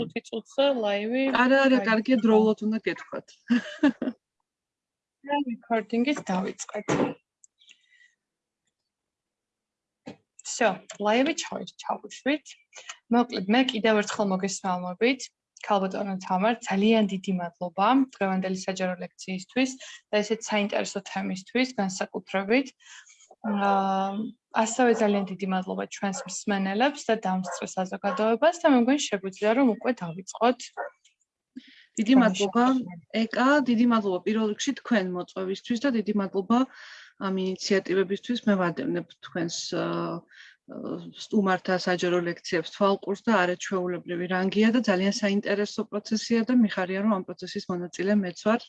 5 წუთზე ლაივი. არა, არა, კარგია დროულად უნდა გეთქვათ. რა რეკორდინგის დავიწყეთ. всё, ლაივი ჩავშვით. მოკლედ, მე კიდევ ერთხელ მოგესალმებით. ქალბატონო თამარ, ძალიან დიდი მადლობა დღევანდელი საჯარო ლექციისთვის და ესეც საინტერესო თემისთვის განსაკუთრებით. აა ასევე ძალიან დიდი მადლობა ჩვენს მსმენელებს და დამსწრე საზოგადოებას და მე მგონი შეგვიძლია რომ უკვე დავიწყოთ. დიდი მადლობა ეკა, დიდი მადლობა პირველ რიგში თქვენ მოწვევისთვის და დიდი მადლობა ამ ინიციატივებისთვის. მე ვადევნებ თქვენს სტუმართა საჯარო ლექციებს თვალყურს და არაჩვეულებრივი რანგია და ძალიან საინტერესო პროცესია და მიხარია რომ ამ პროცესის მონაწილე მეც ვარ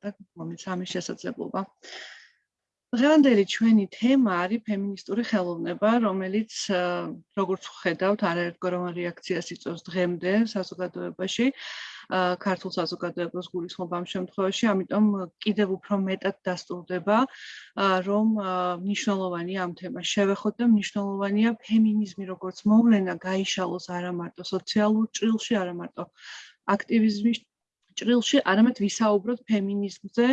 და მომიცა ამის შესაძლებლობა. დღევანდელი ჩვენი თემა არის ფემინისტური ხელოვნება, რომელიც როგორც ხედავთ, არაერთგვაროვან რეაქციას იწვევს დღემდე საზოგადოებაში, ქართულ საზოგადოებას გულისხმობ ამ შემთხვევაში, ამიტომ კიდევ უფრო მეტად დასტურდება, რომ მნიშვნელოვანია ამ თემას შევეხოთ და მნიშვნელოვანია ფემინიზმი როგორც მოვლენა გაიშალოს არა მარტო სოციალურ ჭრილში, არა მარტო აქტივიზმის ჭრილში არამედ ვისაუბროთ ფემინიზმზე,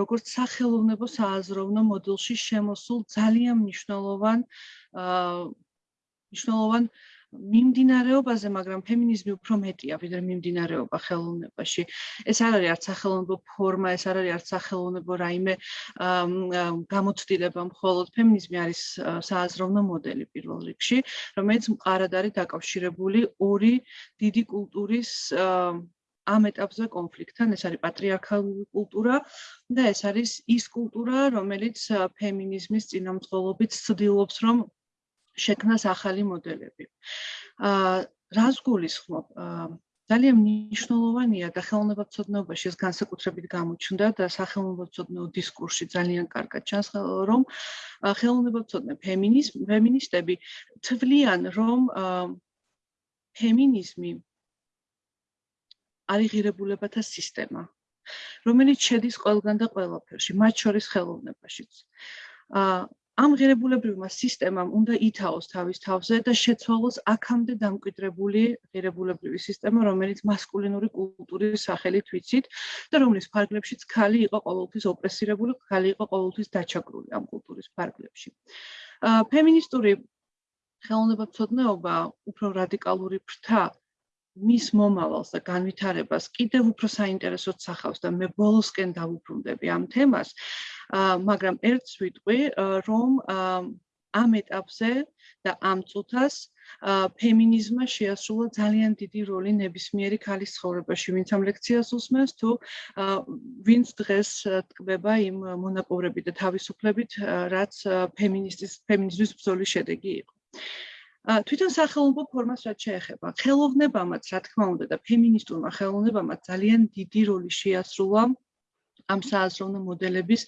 როგორც სახელოვნებო სააზროვნო მოდელში შემოსულ ძალიან მნიშვნელოვან მნიშვნელოვან მიმდინარეობაზე, მაგრამ ფემინიზმი უფრო მეტია ვიდრე მიმდინარეობა ხელოვნებაში. ეს არ არის არც სახელოვნებო ფორმა, ეს არ არის არც სახელოვნებო რაიმე გამოცდილება, მხოლოდ ფემინიზმი არის სააზროვნო მოდელი პირველ რიგში, რომელიც მყარად არის დაკავშირებული ორი დიდი კულტურის ამ ეტაპზე კონფლიქტთან ეს არის პატრიარქალური კულტურა და ეს არის ის კულტურა რომელიც ფემინიზმის წინამძღოლობით ცდილობს რომ შექმნას ახალი მოდელები. აა რას გულისხმობ? ძალიან მნიშვნელოვანია და ხელოვნებაცოდნეობაში ეს განსაკუთრებით გამოჩნდა და სახელმწიფო დისკურსში ძალიან კარგად ჩანს რომ ხელოვნებაცოდნე ფემინიზმ ფემინისტები თვლიან რომ ფემინიზმი არის ღირებულებათა სისტემა, რომელიც შედის ყველგან და ყველაფერში, მათ შორის ხელოვნებაშიც. აა ამ ღირებულებრივმა სისტემამ უნდა ითავოს თავის თავზე და შეცვალოს აქამდე დამკვიდრებული ღირებულებრივი სისტემა, რომელიც მასკულინური კულტურის სახელით ვიცით და რომლის ფარგლებშიც ხალი იყო ყოველთვის ოპრესირებული, ხალი იყო ყოველთვის დაჩაგრული ამ კულტურის ფარგლებში. ფემინისტური ხელოვნებაცოდნეობა უფრო რადიკალური ფრთა მის მომავალს და განვითარებას კიდევ უფრო საინტერესოდ სახავს და მე ბოლოსკენ დავუბრუნდები ამ თემას. აა მაგრამ ერთს ვიტყვი, რომ ამ ეტაპზე და ამ წუთას ფემინიზმმა შეასრულა ძალიან დიდი როლი ნებისმიერი ქალის ცხოვრებაში, ვინც ამ ლექციას უსმენს თუ ვინც დღეს თკბება იმ მონაპოვრებით და თავისუფლებით, რაც ფემინისტის ფემინიზმის ბრძოლის შედეგი იყო. თვითონ სახელმწიფო ფორმას რაც შეეხება ხელოვნებამაც რა თქმა უნდა და ფემინისტურმა ხელოვნებამაც ძალიან დიდი როლი შეასრულა ამ სააზროვნო მოდელების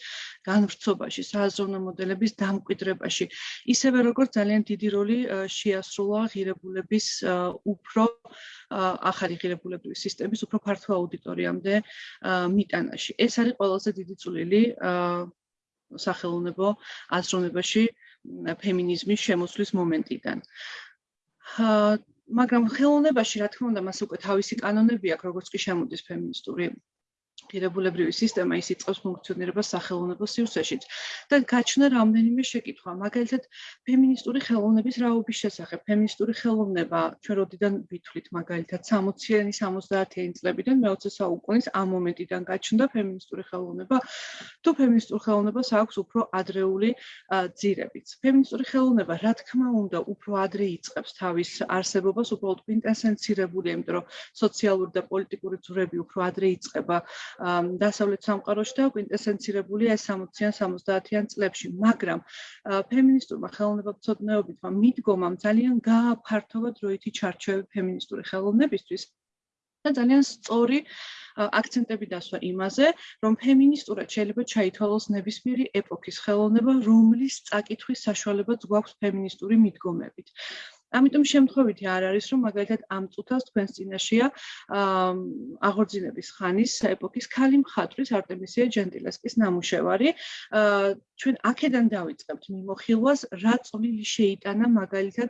განვრცობაში, სააზროვნო მოდელების დამკვიდრებაში. ისევე როგორც ძალიან დიდი როლი შეასრულა ღირებულების უფრო ახალი ღირებულების სისტემის უფრო ფართო აუდიტორიამდე მიტანაში. ეს არის ყველაზე დიდი წვლილი სახელოვნებო აზროვნებაში ფემინიზმის შემოსვლის მომენტიდან. მაგრამ ხელოვნებაში რა თქმა უნდა მას უკვე თავისი კანონები აქვს, როგორც კი შემოდის ფემინისტური ღირებულებრივი სისტემა ის იწყებს ფუნქციონირებას სახელოვნებო სივრცეშიც და გაჩნდა რამდენიმე შეკითხვა. მაგალითად ფემინისტური ხელოვნების რაობის შესახებ ფემინისტური ხელოვნება ჩვენ როდიდან ვითვლით მაგალითად 60-იანი 70-იანი წლებიდან მე-20 საუკუნის ამ მომენტიდან გაჩნდა ფემინისტური ხელოვნება თუ ფემინისტურ ხელოვნებას აქვს უფრო ადრეული ძირებიც. ფემინისტური ხელოვნება რა თქმა უნდა უფრო ადრე იწყებს თავის არსებობას უბრალოდ ინტენსივირებულია იმიტომ რომ სოციალური და პოლიტიკური ძვრები უფრო ადრე იწყება დასავლეთ სამყაროში და კვინტესენცირებულია 60-იან 70-იან წლებში, მაგრამ ფემინისტურმა ხელოვნებაცოდნეობითმა მიდგომამ ძალიან გააფართოვა დროითი ჩარჩოები ფემინისტური ხელოვნებისთვის და ძალიან სწორი აქცენტები დასვა იმაზე, რომ ფემინისტურად შეიძლება ჩაითვალოს ნებისმიერი ეპოქის ხელოვნება, რომლის წაკითხვის საშუალებაც გვაქვს ფემინისტური მიდგომებით. ამიტომ შემთხვევითი არ არის რომ მაგალითად ამ წუთას თქვენს წინაშია აღორძინების ხანის ეპოქის ქალი მხატვრის არტემისია ჯენტილესკის ნამუშევარი. ჩვენ აქედან დავიწყებთ მიმოხილვას, რა წვლილი შეიტანა მაგალითად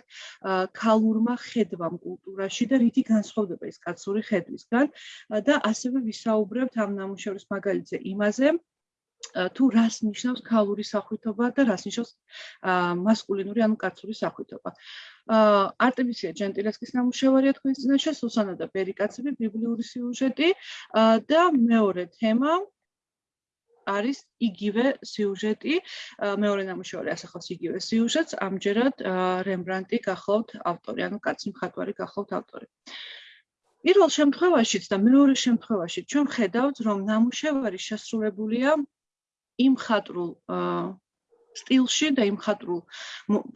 ქალურმა ხედვამ კულტურაში და რითი განსხვავდება ეს კაცური ხედვისგან და ასევე ვისაუბრებთ ამ ნამუშევრის მაგალითზე იმაზე, თუ რას ნიშნავს ქალური სახვითობა და რას ნიშნავს მასკულინური ანუ კაცური სახვითობა. არტემისია ჯენტილესკის ნამუშევარია თქვენს წინაშე სუსანა და ბერიკაცები ბიბლიური სიუჟეტი და მეორე თემა არის იგივე სიუჟეტი, მეორე ნამუშევარი ასახავს იგივე სიუჟეტს, ამჯერად რემბრანტი გახლავთ ავტორი, ანუ კაცი მხატვარი გახლავთ ავტორი. პირველ შემთხვევაშიც და მეორე შემთხვევაშიც ჩვენ ხედავთ, რომ ნამუშევარი შესრულებულია იმ ხატრულ სტილში და იმ ხატრულ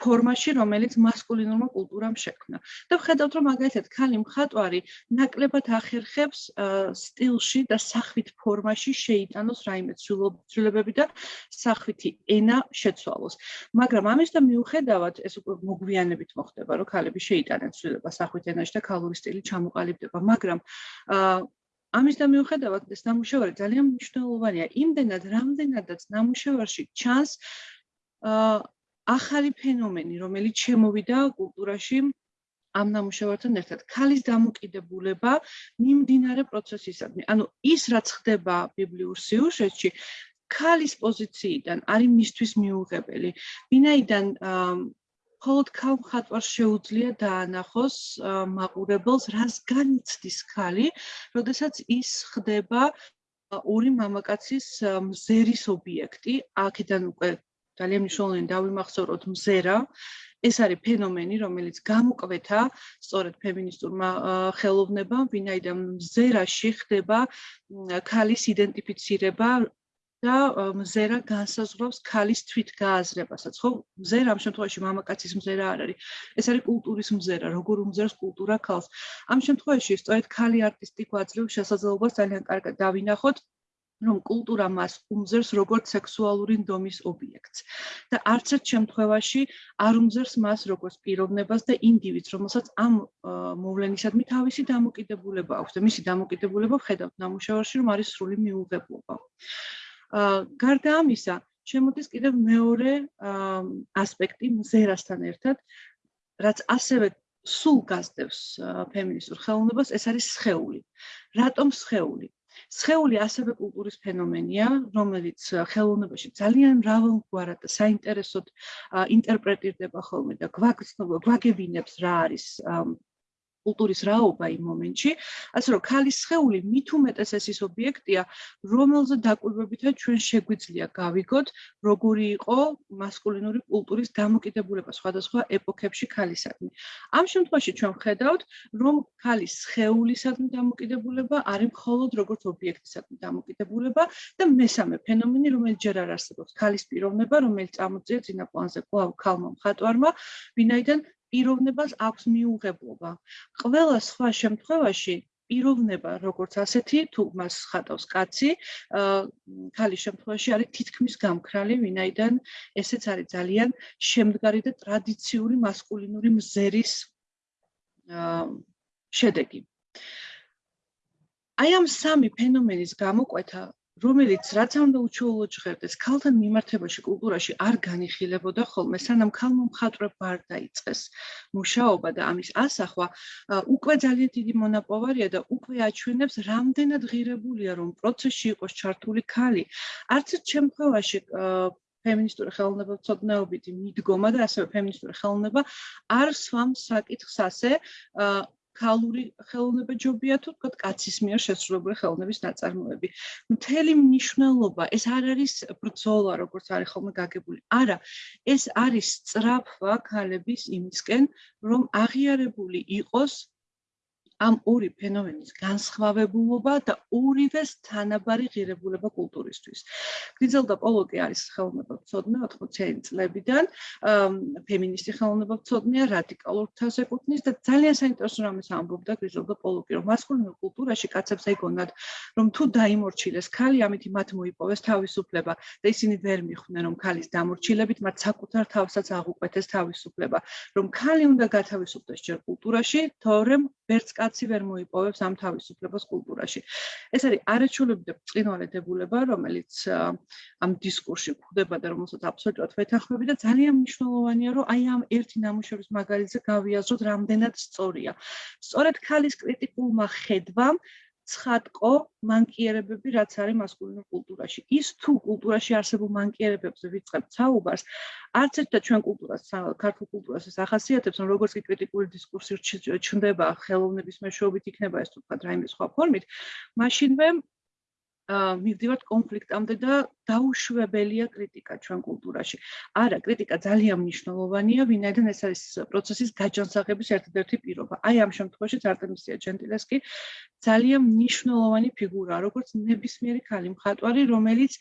ფორმაში, რომელიც მასკულინურმა კულტურამ შექმნა. და ვხედავთ, რომ მაგალითად ქალი მხატვარი ნაკლებად ახერხებს სტილში და სახვით ფორმაში შეიტანოს რაიმე ცვლილებები და სახვითი ენა შეცვალოს. მაგრამ ამის და მიუხედავად, ეს უკვე მოგვიანებით მოხდება, რომ ქალები შეიტანენ ცვლილება სახვით ენაში და ქალური სტილი ჩამოყალიბდება, მაგრამ ამის და მიუხედავად ეს ნამუშევარი ძალიან მნიშვნელოვანია იმდენად რამდენადაც ნამუშევარში ჩანს ახალი ფენომენი რომელიც შემოვიდა კულტურაში ამ ნამუშევართან ერთად. ქალის დამოკიდებულება მიმდინარე პროცესისადმი. ანუ ის რაც ხდება ბიბლიურ სიუჟეტში ქალის პოზიციიდან არის მისთვის მიუღებელი. ვინაიდან მხოლოდ ქალხატვარს შეუძლია დაანახოს მაყურებელს რასგან იცდის ხალი, როდესაც ის ხდება ორი მამაკაცის მზერის ობიექტი, აქედან უკვე ძალიან მნიშვნელოვანი დავიმახსოვროთ მზერა. ეს არის ფენომენი, რომელიც გამოკვეთა სწორედ ფემინისტურმა ხელოვნებამ, ვინაიდან მზერაში ხდება ქალის იდენტიფიცირება და მზერა განსაზღვრავს ქალის თვითგააზრებასაც, ხო? მზერა ამ შემთხვევაში მამაკაცის მზერა არ არის. ეს არის კულტურის მზერა, როგორ უმზერს კულტურა ქალს. ამ შემთხვევაში სწორედ ქალი არტისტი გვაძლევს შესაძლებლობას ძალიან კარგად დავინახოთ რომ კულტურა მას უმზერს როგორც სექსუალური ნდომის ობიექტს და არც ერთ შემთხვევაში არ უმზერს მას როგორც პიროვნებას და ინდივიდს, რომელსაც ამ მოვლენისადმი თავისი დამოკიდებულება აქვს და მისი დამოკიდებულება ხედავთ ნამუშევარში, რომ არის სრული მიუღებლობა. გარდა ამისა, შემოდის კიდევ მეორე ასპექტი მზერასთან ერთად, რაც ასევე სულ გასდევს ფემინისტურ ხელოვნებას, ეს არის სხეული. რატომ სხეული? სხეული ასევე კულტურის ფენომენია, რომელიც ხელოვნებაში ძალიან მრავალგვარად საინტერესოდ ინტერპრეტირდება ხოლმე და გვაგრძნობა, გვაგებინებს რა არის კულტურის რაობა იმ მომენტში, ასე რომ ქალის სხეული მით უმეტეს ეს ის ობიექტია, რომელზე დაკვირვებითაც ჩვენ შეგვიძლია გავიგოთ, როგორი იყო მასკულინური კულტურის დამოკიდებულება სხვადასხვა ეპოქებში ქალისადმი. ამ შემთხვევაში ჩვენ ვხედავთ, რომ ქალის სხეულისადმი დამოკიდებულება არის მხოლოდ როგორც ობიექტისადმი დამოკიდებულება და მესამე ფენომენი, რომელიც ჯერ არ არსებობს, ქალის პიროვნება, რომელიც წამოწია წინა პლანზე კვლავ ქალმა მხატვარმა, ვინაიდან პიროვნებას აქვს მიუღებლობა. ყველა სხვა შემთხვევაში პიროვნება როგორც ასეთი თუ მას ხატავს კაცი, ქალის შემთხვევაში არის თითქმის გამქრალი, ვინაიდან ესეც არის ძალიან შემდგარი და ტრადიციული მასკულინური მზერის შედეგი. აი ამ სამი ფენომენის გამოკვეთა რომელიც რაც უნდა უჩვეულოდ ჟღერდეს ქალთან მიმართებაში კულტურაში არ განიხილებოდა ხოლმე სანამ ქალმა მხატვრებმა არ დაიწყეს მუშაობა და ამის ასახვა უკვე ძალიან დიდი მონაპოვარია და უკვე აჩვენებს რამდენად ღირებულია რომ პროცესში იყოს ჩართული ქალი. არც ერთ შემთხვევაში ფემინისტური ხელოვნება ცოდნეობითი მიდგომა და ასევე ფემინისტური ხელოვნება არ სვამს საკითხს ასე ქალური ხელოვნება ჯობია თუ თქო კაცის მიერ შესრულებული ხელოვნების ნაწარმოები. მთელი მნიშვნელობა ეს არ არის ბრძოლა როგორც არის ხოლმე გაგებული. არა, ეს არის სწრაფვა ქალების იმისკენ, რომ აღიარებული იყოს ამ ორი ფენომენის განსხვავებულობა და ორივეს თანაბარი ღირებულება კულტურისთვის. გრიზელდა პოლოკი არის ხელოვნებაცოდნე 80-იანი წლებიდან, ფემინისტი ხელოვნებაცოდნეა, რადიკალურ თავს ეკუთვნის და ძალიან საინტერესო რამეს ამბობდა გრიზელდა პოლოკი, რომ მასკულინურ კულტურაში კაცებს ეგონათ, რომ თუ დაიმორჩილეს ქალი, ამითი მათ მოიპოვეს თავისუფლება და ისინი ვერ მიხვდნენ, რომ ქალის დამორჩილებით მათ საკუთარ თავსაც აღუკვეთეს თავისუფლება, რომ ქალი უნდა გათავისუფლდეს ჯერ კულტურაში, თორემ ვერც კაცი ვერ მოიპოვებს ამ თავისუფლებას კულტურაში. ეს არის არაჩვეულებრივი წინვალე დებულება, რომელიც ამ დისკურსში გვხვდება და რომელსაც აბსოლუტურად ვეთანხმები და ძალიან მნიშვნელოვანია, რომ აი ამ ერთი ნამუშევრის მაგალითზე გავიაზროთ, რამდენად სწორია. სწორედ ქალის კრიტიკულმა ხედვამ ცხადყო მანკიერებები რაც არის მასკულინურ კულტურაში. ის თუ კულტურაში არსებულ მანკიერებებზე ვიწყებთ საუბარს, არც ერთ და ჩვენ კულტურას, ქართულ კულტურას ეს ახასიათებს, რომ როგორც კი კრიტიკული დისკურსი ჩნდება ხელოვნების მეშვეობით იქნება ეს თუ თქვა რაიმე სხვა ფორმით, მაშინვე მივდივართ კონფლიქტამდე და დაუშვებელია კრიტიკა ჩვენ კულტურაში. არა, კრიტიკა ძალიან მნიშვნელოვანია, ვინაიდან ეს არის პროცესის გაჯანსაღების ერთადერთი პირობა. აი ამ შემთხვევაში არტემისია ჯენტილესკი ძალიან მნიშვნელოვანი ფიგურაა, როგორც ნებისმიერი ქალი მხატვარი, რომელიც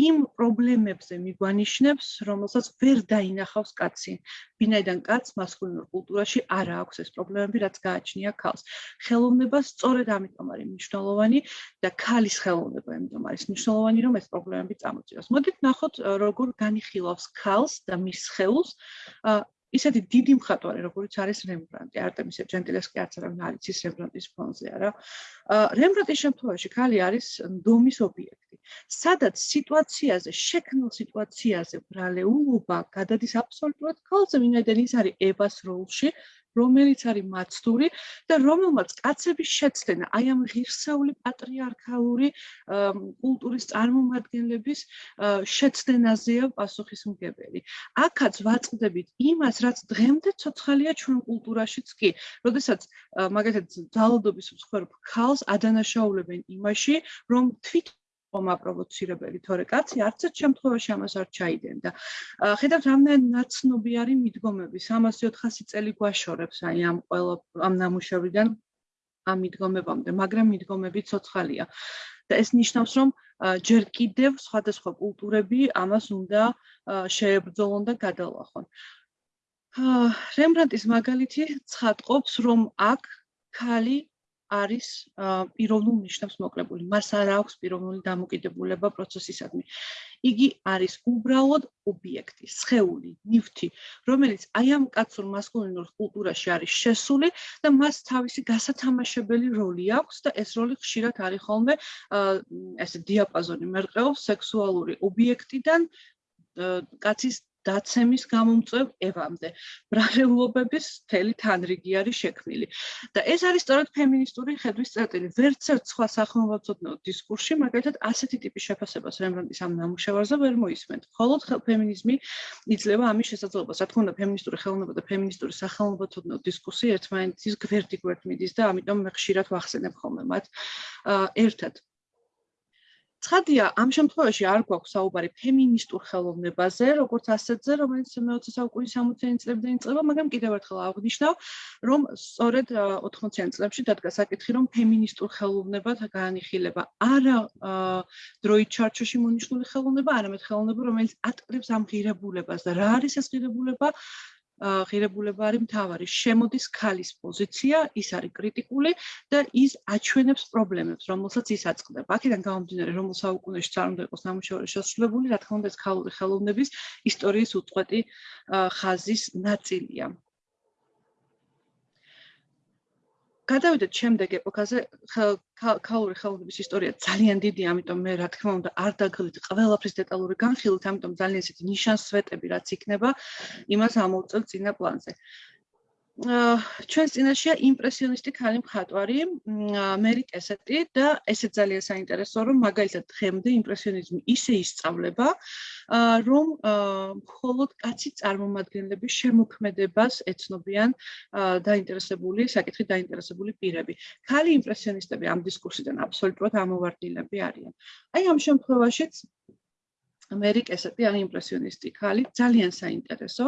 იმ პრობლემებზე მიგვანიშნებს, რომელსაც ვერ დაინახავს კაცი. ვინაიდან კაც მასკულინურ კულტურაში არ აქვს ეს პრობლემები, რაც გააჩნია ქალს. ხელოვნება სწორედ ამიტომ არის მნიშვნელოვანი და ქალის ხელოვნება ამიტომ არის მნიშვნელოვანი, რომ ეს პრობლემები წამოწიოს. მოდით ნახოთ, როგორ განიხილავს ქალს და მის ხელს ისეთი დიდი მხატვარი, როგორც არის რემბრანტი, არტემისე ჯენტილესკი არც არავინ არ იცის რემბრანტის ფონზე, არა. რემბრანტის შემთხვევაში ქალი არის დომის ობიექტი. სადაც სიტუაციაზე, შექმნილ სიტუაციაზე ბრალეულობა გადადის აბსოლუტურად ქალზე, ვინაიდან ის არის ევას როლში, რომელიც არის მაცდური და რომელმაც კაცების შეცდენა აი ამ ღირსეული პატრიარქალური კულტურის წარმომადგენლების შეცდენაზეა პასუხისმგებელი. აქაც ვაწყდებით იმას, რაც დღემდე ცოცხალია ჩვენ კულტურაშიც კი. როდესაც მაგალითად ძალადობის მსხვერპ ქალს ადანაშაულებენ იმაში, რომ თვით ხომა პროვოცირებელი, თორე კაცი არც ერთ შემთხვევაში ამას არ ჩაიდენდა. ხედავთ რამდენი ნაცნობი არის მიდგომები, 300-400 წელი გვაშორებს აი ამ ყველა ამ ნამუშევრიდან ამ მიდგომებამდე, მაგრამ მიდგომები ცოცხალია. და ეს ნიშნავს, რომ ჯერ კიდევ სხვადასხვა კულტურები ამას უნდა შეებრძოლონ და გადალახონ. რემბრანტის მაგალითი ცხადყოფს, რომ აქ ქალი არის პიროვნულ ნიშნებს მოკლებული. მას არ აქვს პიროვნული დამოკიდებულება პროცესისადმი. იგი არის უბრალოდ ობიექტი, სხეული, ნივთი, რომელიც აი ამ კაცურ მასკულინურ კულტურაში არის შესული და მას თავისი გასათამაშებელი როლი აქვს და ეს როლი ხშირად არის ხოლმე ესე დიაპაზონი მერყეობს სექსუალური ობიექტიდან კაცის დაცემის გამომწვევ ევამდე. ბრალეულობების მთელი თანრიგი არის შექმნილი. და ეს არის სწორედ ფემინისტური ხედვის წერტილი. ვერც ერთ სხვა სახელმწიფო დისკურსში მაგალითად ასეთი ტიპის შეფასებას რემბრანტის ამ ნამუშევარზე ვერ მოისმენთ. მხოლოდ ფემინიზმი იძლევა ამის შესაძლებლობას რა თქმა უნდა ფემინისტური ხელოვნება და ფემინისტური სახელმწიფო დისკუსი ერთმანეთის გვერდი გვერდ მიდის და ამიტომ მე ხშირად ვახსენებ ხოლმე მათ. ერთად ცხადია, ამ შემთხვევაში არ გვაქვს საუბარი ფემინისტურ ხელოვნებაზე, როგორც ასეთზე, რომელიც მე-20 საუკუნის 60-იან წლებიდან იწყება, მაგრამ კიდევ ერთხელ აღნიშნავ, რომ სწორედ 80-იან წლებში დადგა საკითხი, რომ ფემინისტურ ხელოვნებად განიხილება არა დროით ჩარჩოში მონიშნული ხელოვნება, არამედ ხელოვნება, რომელიც ატკრებს ამ ღირებულებას და რა არის ეს ღირებულება? ღირებულება არის მთავარი. შემოდის ქალის პოზიცია, ის არის კრიტიკული და ის აჩვენებს პრობლემებს, რომელსაც ის აწყდება. აქედან გამომდინარე, რომ საუკუნეში არ უნდა იყოს ნამუშევარი შესრულებული, რა თქმა უნდა, ეს ქალური ხელოვნების ისტორიის უწყვეტი ხაზის ნაწილია. გადავიდეთ შემდეგ ეპოქაზე ქალური ხელოვნების ისტორია ძალიან დიდია, ამიტომ მე რა თქმა უნდა არ დაგღილით ყველაფრის დეტალური განხილვით, ამიტომ ძალიან ისეთი ნიშანსვეტები რაც იქნება, იმას ამოვწევ წინა პლანზე. ჩვენს წინაშია იმპრესიონისტი ქალი მხატვარი მერი კესეტი და ესეც ძალიან საინტერესოა რომ მაგალითად დღემდე იმპრესიონიზმი ისე ისწავლება რომ მხოლოდ კაცი წარმომადგენლების შემოქმედებას ეცნობიან დაინტერესებული საკითხი დაინტერესებული პირები. ქალი იმპრესიონისტები ამ დისკურსიდან აბსოლუტურად ამოვარდილები არიან. აი ამ შემთხვევაშიც ამერიკასეთი ან იმპრესიონისტი ქალი ძალიან საინტერესო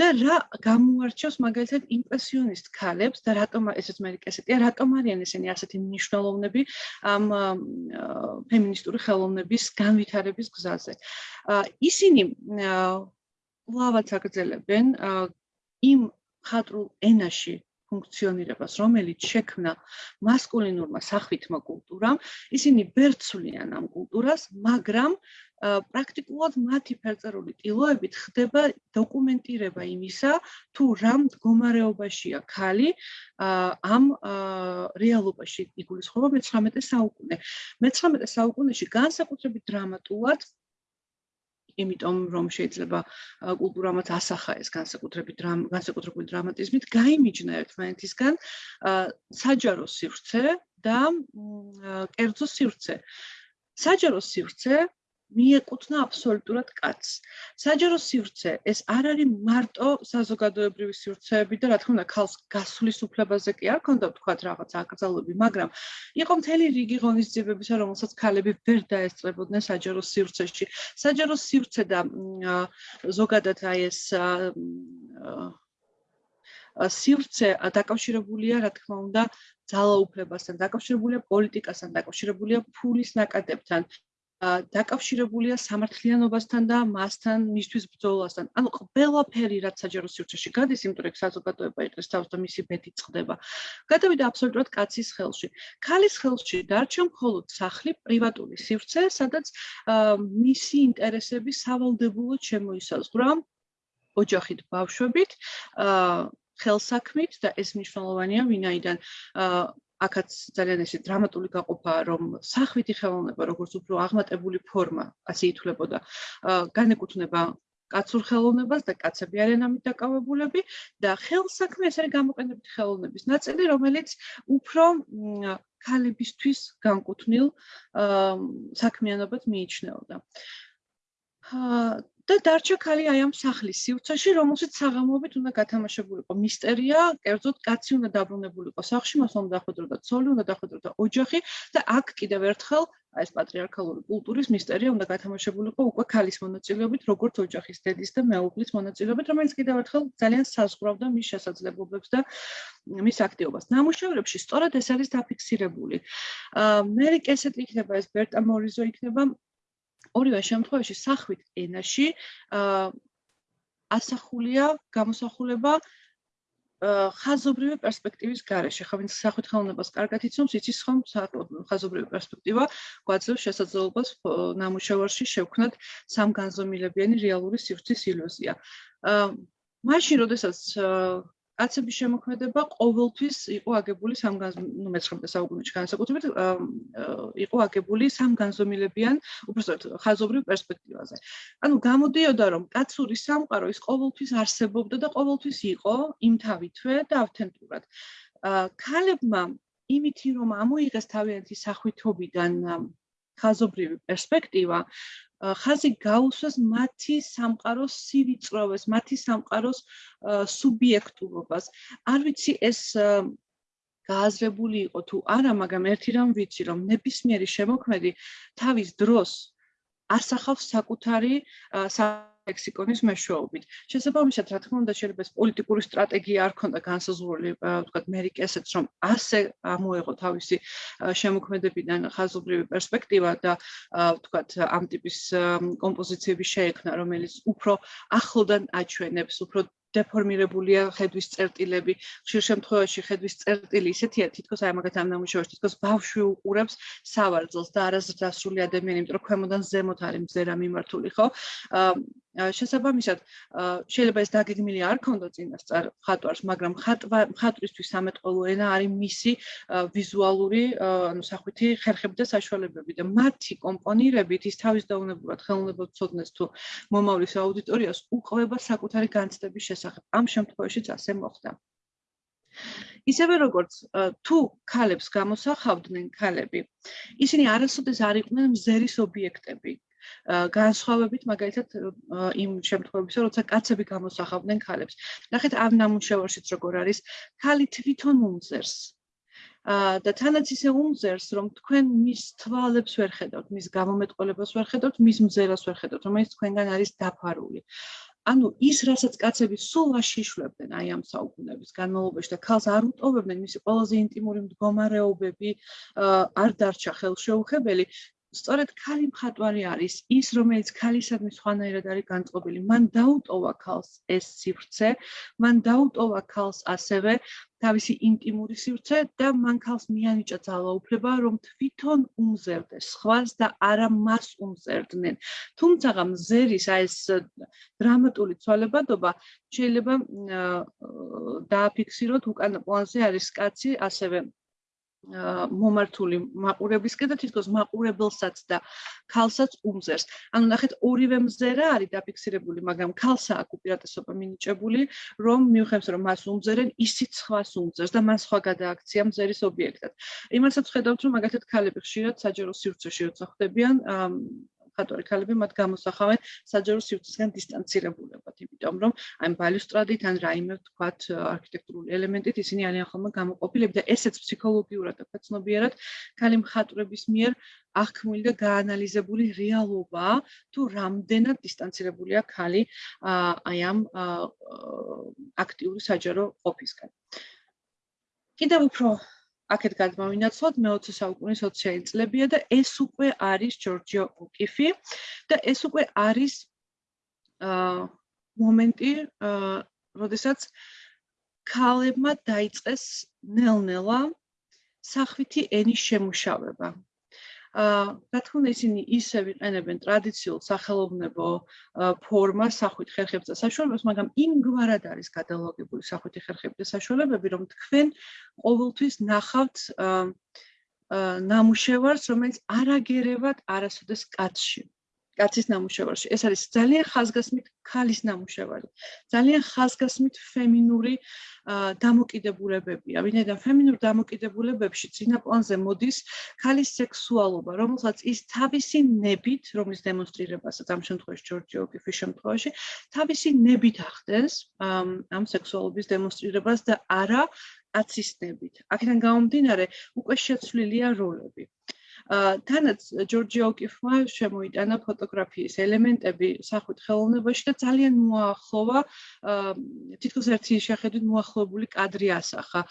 და რა გამოარჩევს მაგალითად იმპრესიონისტ ქალებს და რატომ ესეც ამერიკასეთია რატომ არიან ესენი ასეთი მნიშვნელოვნები ამ ფემინისტური ხელოვნების განვითარების გზაზე? ისინი ლავაც აგრძელებენ იმ ხატრულ ენაში ფუნქციონირებას, რომელიც შექმნა მასკულინურმა სახვითმა კულტურამ, ისინი ბერცვლიან ამ კულტურას, მაგრამ პრაქტიკულად მათი ფერწერული ტილოებით ხდება დოკუმენტირება იმისა, თუ რა მდგომარეობაშია ქალი ამ რეალობაში იგულისხმება მე-19 საუკუნე. მე-19 საუკუნეში განსაკუთრებით დრამატულად იმიტომ რომ შეიძლება კულტურამაც ასახა ეს განსაკუთრებით განსაკუთრებული დრამატიზმით გაიმიჯნა ერთმანეთისგან საჯარო სივრცე და კერძო სივრცე. საჯარო სივრცე მიეკუთვნა აბსოლუტურად კაცს. საჯარო სივრცე ეს არ არის მარტო საზოგადოებრივი სივრცეები და რა თქმა უნდა ქალს გასulis უფლებაზე კი არ ქონდა თქვა რაღაც აკრძალები, მაგრამ იყო მთელი რიგი ღონისძიებებისა, რომელსაც ქალები ვერ დაესწრებოდნენ საჯარო სივრცეში. საჯარო სივრცე და ზოგადად აი ეს სივრცე დაკავშირებულია, რა თქმა უნდა, ძალაუფლებასთან, დაკავშირებულია პოლიტიკასთან, დაკავშირებულია ფულის ნაკადებთან. დაკავშირებულია სამართლიანობასთან და მასთან მისთვის ბრძოლასთან. ანუ ყველაფერი რაც საჯარო სივრცეში გადის, იმიტომ რომ საზოგადოება იყოს თავს და მისი ბედი წყდება. გადავიდა აბსოლუტურად კაცის ხელში. ქალის ხელში დარჩა მხოლოდ სახლი, პრივატული სივრცე, სადაც მისი ინტერესები სავალდებულოდ შემოისაზღვრა ოჯახით, ბავშვებით, ხელსაქმით და ეს მნიშვნელოვანია, ვინაიდან აქაც ძალიან ესე დრამატული გაყოფაა რომ სახვითი ხელოვნება როგორც უფრო აღმატებული ფორმა ასე ითვლებოდა განეკუთვნება კაცურ ხელოვნებას და კაცები არიან ამით დაკავებულები და ხელსაქმე ეს არის გამოყენებითი ხელოვნების ნაწილი რომელიც უფრო ქალებისთვის განკუთვნილ საქმიანობას მიიჩნეოდა და დარჩა ქალი აი ამ სახლის სივრცეში, რომელშიც საღამოობით უნდა გათამაშებულიყო მისტერია, კერძოდ კაცი უნდა დაბრუნებულიყო სახლში, მას უნდა დახვედროდა ცოლი, უნდა დახვედროდა ოჯახი და აქ კიდევ ერთხელ აი ეს პატრიარქალური კულტურის მისტერია უნდა გათამაშებულიყო უკვე ქალის მონაწილეობით, როგორც ოჯახის დედის და მეუღლის მონაწილეობით, რომელიც კიდევ ერთხელ ძალიან საზღვრავდა მის შესაძლებლობებს და მის აქტივობას. ნამუშევრებში სწორად ეს არის დაფიქსირებული. აა მე რეკესეთ იქნება ეს ბერტა მორიზო იქნება ორივე შემთხვევაში სახვით ენაში ასახულია გამოსახულება ხაზობრივი პერსპექტივის გარეშე. ხო, ვინც სახვით ხელოვნებას კარგად იცნობს, იცის ხომ ხაზობრივი პერსპექტივა გვაძლევს შესაძლებლობას ნამუშევარში შევქნათ სამგანზომილებიანი რეალური სივრცის ილუზია. აა მაშინ, როდესაც კაცების შემოქმედება ყოველთვის იყო აგებული სამგანზომილებიან, ნუ მე-19 საუკუნეში განსაკუთრებით იყო აგებული სამგანზომილებიან, უბრალოდ ხაზობრივ პერსპექტივაზე. ანუ გამოდიოდა რომ კაცური სამყარო ის ყოველთვის არსებობდა და ყოველთვის იყო იმთავითვე და ავთენტურად. ქალებმა იმითი რომ ამოიღეს თავიანთი სახვითობიდან ხაზობრივი პერსპექტივა, ხაზი გაუსვას მათი სამყაროს სივიწროვეს, მათი სამყაროს სუბიექტურობას. არ ვიცი ეს გააზრებული იყო თუ არა, მაგრამ ერთი რამ ვიცი, რომ ნებისმიერი შემოქმედი თავის დროს ასახავს საკუთარი ლექსიკონის მეშვეობით. შესაბამისად, რა თქმა უნდა, შეიძლება ეს პოლიტიკური სტრატეგია არ ქონდა განსაზღვრული, ვთქვათ, ამერიკასაც, რომ ასე ამოეღო თავისი შემოქმედებიდან ხაზობრივი პერსპექტივა და ვთქვათ, ამ ტიპის კომპოზიციები შეექმნა, რომელიც უფრო ახლოდან აჩვენებს, უფრო დეფორმირებულია ხედვის წერტილები. ხშირ შემთხვევაში ხედვის წერტილი ისეთია, თითქოს აი მაგათ ამ ნამუშევარში, თითქოს ბავშვი უყურებს სავარძელს და არასდროსული ადამიანი, იმიტომ რომ ქვემოდან ზემოთ არის მზერა მიმართული, ხო? შესაბამისად შეიძლება ეს დაგეგმილი არ ქონდო წინასწარ ხატვარს, მაგრამ ხატვისთვის სამეთყოლო ენა არის მისი ვიზუალური, ანუ სახვითი ხერხები და საშუალებები და მათი კომპონირებით ის თავის დაუნებურად ხელოვნებას ცოდნეს თუ მომავლის აუდიტორიას უყვება საკუთარი განცდების შესახებ. ამ შემთხვევაშიც ასე მოხდა. ისევე როგორც თუ ქალებს გამოსახავდნენ ქალები, ისინი არასოდეს არ იყვნენ მზერის ობიექტები. განსხვავებით მაგალითად იმ შემთხვევებში, როცა კაცები გამოსახავდნენ ქალებს. ნახეთ ამ ნამუშევარშიც როგორ არის, ქალი თვითონ უმზერს. და თანაც ისე უმზერს, რომ თქვენ მის თვალებს ვერ ხედავთ, მის გამომეტყველებას ვერ ხედავთ, მის მზერას ვერ ხედავთ, რომელიც თქვენგან არის დაფარული. ანუ ის რასაც კაცები სულ აშიშლებდნენ აი ამ საუკუნეების განმავლობაში და ქალს არ უტოვებდნენ მისი ყველაზე ინტიმური მდგომარეობები არ დარჩა ხელშეუხებელი სწორედ ქალი მხატვარი არის ის რომელიც ქალისადმი სხვანაირად არის განწყობილი. მან დაუტოვა ქალს ეს სივრცე მან დაუტოვა ქალს ასევე თავისი ინტიმური სივრცე და მან ქალს მიანიჭა ძალაუფლება რომ თვითონ უმზერდეს სხვას და არა მას უმზერდნენ. თუმცა მზერის აი ეს დრამატული ცვალებადობა შეიძლება დააფიქსიროთ უკან პლანზე არის კაცი ასევე მომართული მაყურებლისკენ და თითქოს მაყურებელსაც და ქალსაც უმზერს. ანუ ნახეთ, ორივე მზერა არის დაფიქსირებული, მაგრამ ქალსა აქ უპირატესობა მინიჭებული, რომ მიუხედავად რომ მას უმზერენ, ისიც სხვას უმზერს და მას სხვა გადააქცია მზერის ობიექტად. იმასაც ხედავთ, რომ მაგათად ქალები ხშირად საჯარო სივრცეში როცა ხდებიან, მხატვარი ქალები მათ გამოსახავენ საჯარო სივრცისგან დისტანცირებულებად, იმიტომ რომ აი ბალუსტრადით ან რაიმე ვთქვათ არქიტექტურული ელემენტით ისინი არიან ხოლმე გამოყოფილები და ესეც ფსიქოლოგიურად და ფეცნობიერად ქალი მხატვრების მიერ აღქმული და გაანალიზებული რეალობა თუ რამდენად დისტანცირებულია ქალი აი ამ აქტიური საჯარო ყოფისგან. კიდევ უფრო აქეთ გადმოვინაცვლოთ მე-20 საუკუნის 20-იანი წლებია და ეს უკვე არის ჯორჯიო ოკიფი და ეს უკვე არის აა მომენტი აა როდესაც ქალებმა დაიწყეს ნელ-ნელა სახვითი ენის შემუშავება. აა რა თქმა უნდა ისინი ისე ვიყენებენ ტრადიციულ სახელოვნებო ფორმას სახვითი ხერხებს და საშუალებებს, მაგრამ იმგვარად არის გადალოგებული სახვითი ხერხები და საშუალებები, რომ თქვენ ყოველთვის ნახავთ აა ნამუშევარს, რომელიც არაგერევად არასოდეს კაცში. კაცის ნამუშევარში. ეს არის ძალიან ხაზგასმით ქალის ნამუშევარი. ძალიან ხაზგასმით ფემინური დამოკიდებულებებია. ვინაიდან ფემინურ დამოკიდებულებებში წინაპლანზე მოდის ქალის სექსუალობა, რომელსაც ის თავისი ნებით, რომლის დემონსტრირებასაც ამ შემთხვევაში ჯორჯი ოკიფის შემთხვევაში, თავისი ნებით ახდენს ამ სექსუალობის დემონსტრირებას და არა აცისნებით. აქედან გამომდინარე, უკვე შეცვლილია როლები. თანაც ჯორჯი ოკიფმა შემოიტანა ფოტოგრაფიის ელემენტები სახუთ ხელოვნებაში და ძალიან მოახლოვა თითქოს ერთი შეხედვით მოახლოებული კადრი ასახა.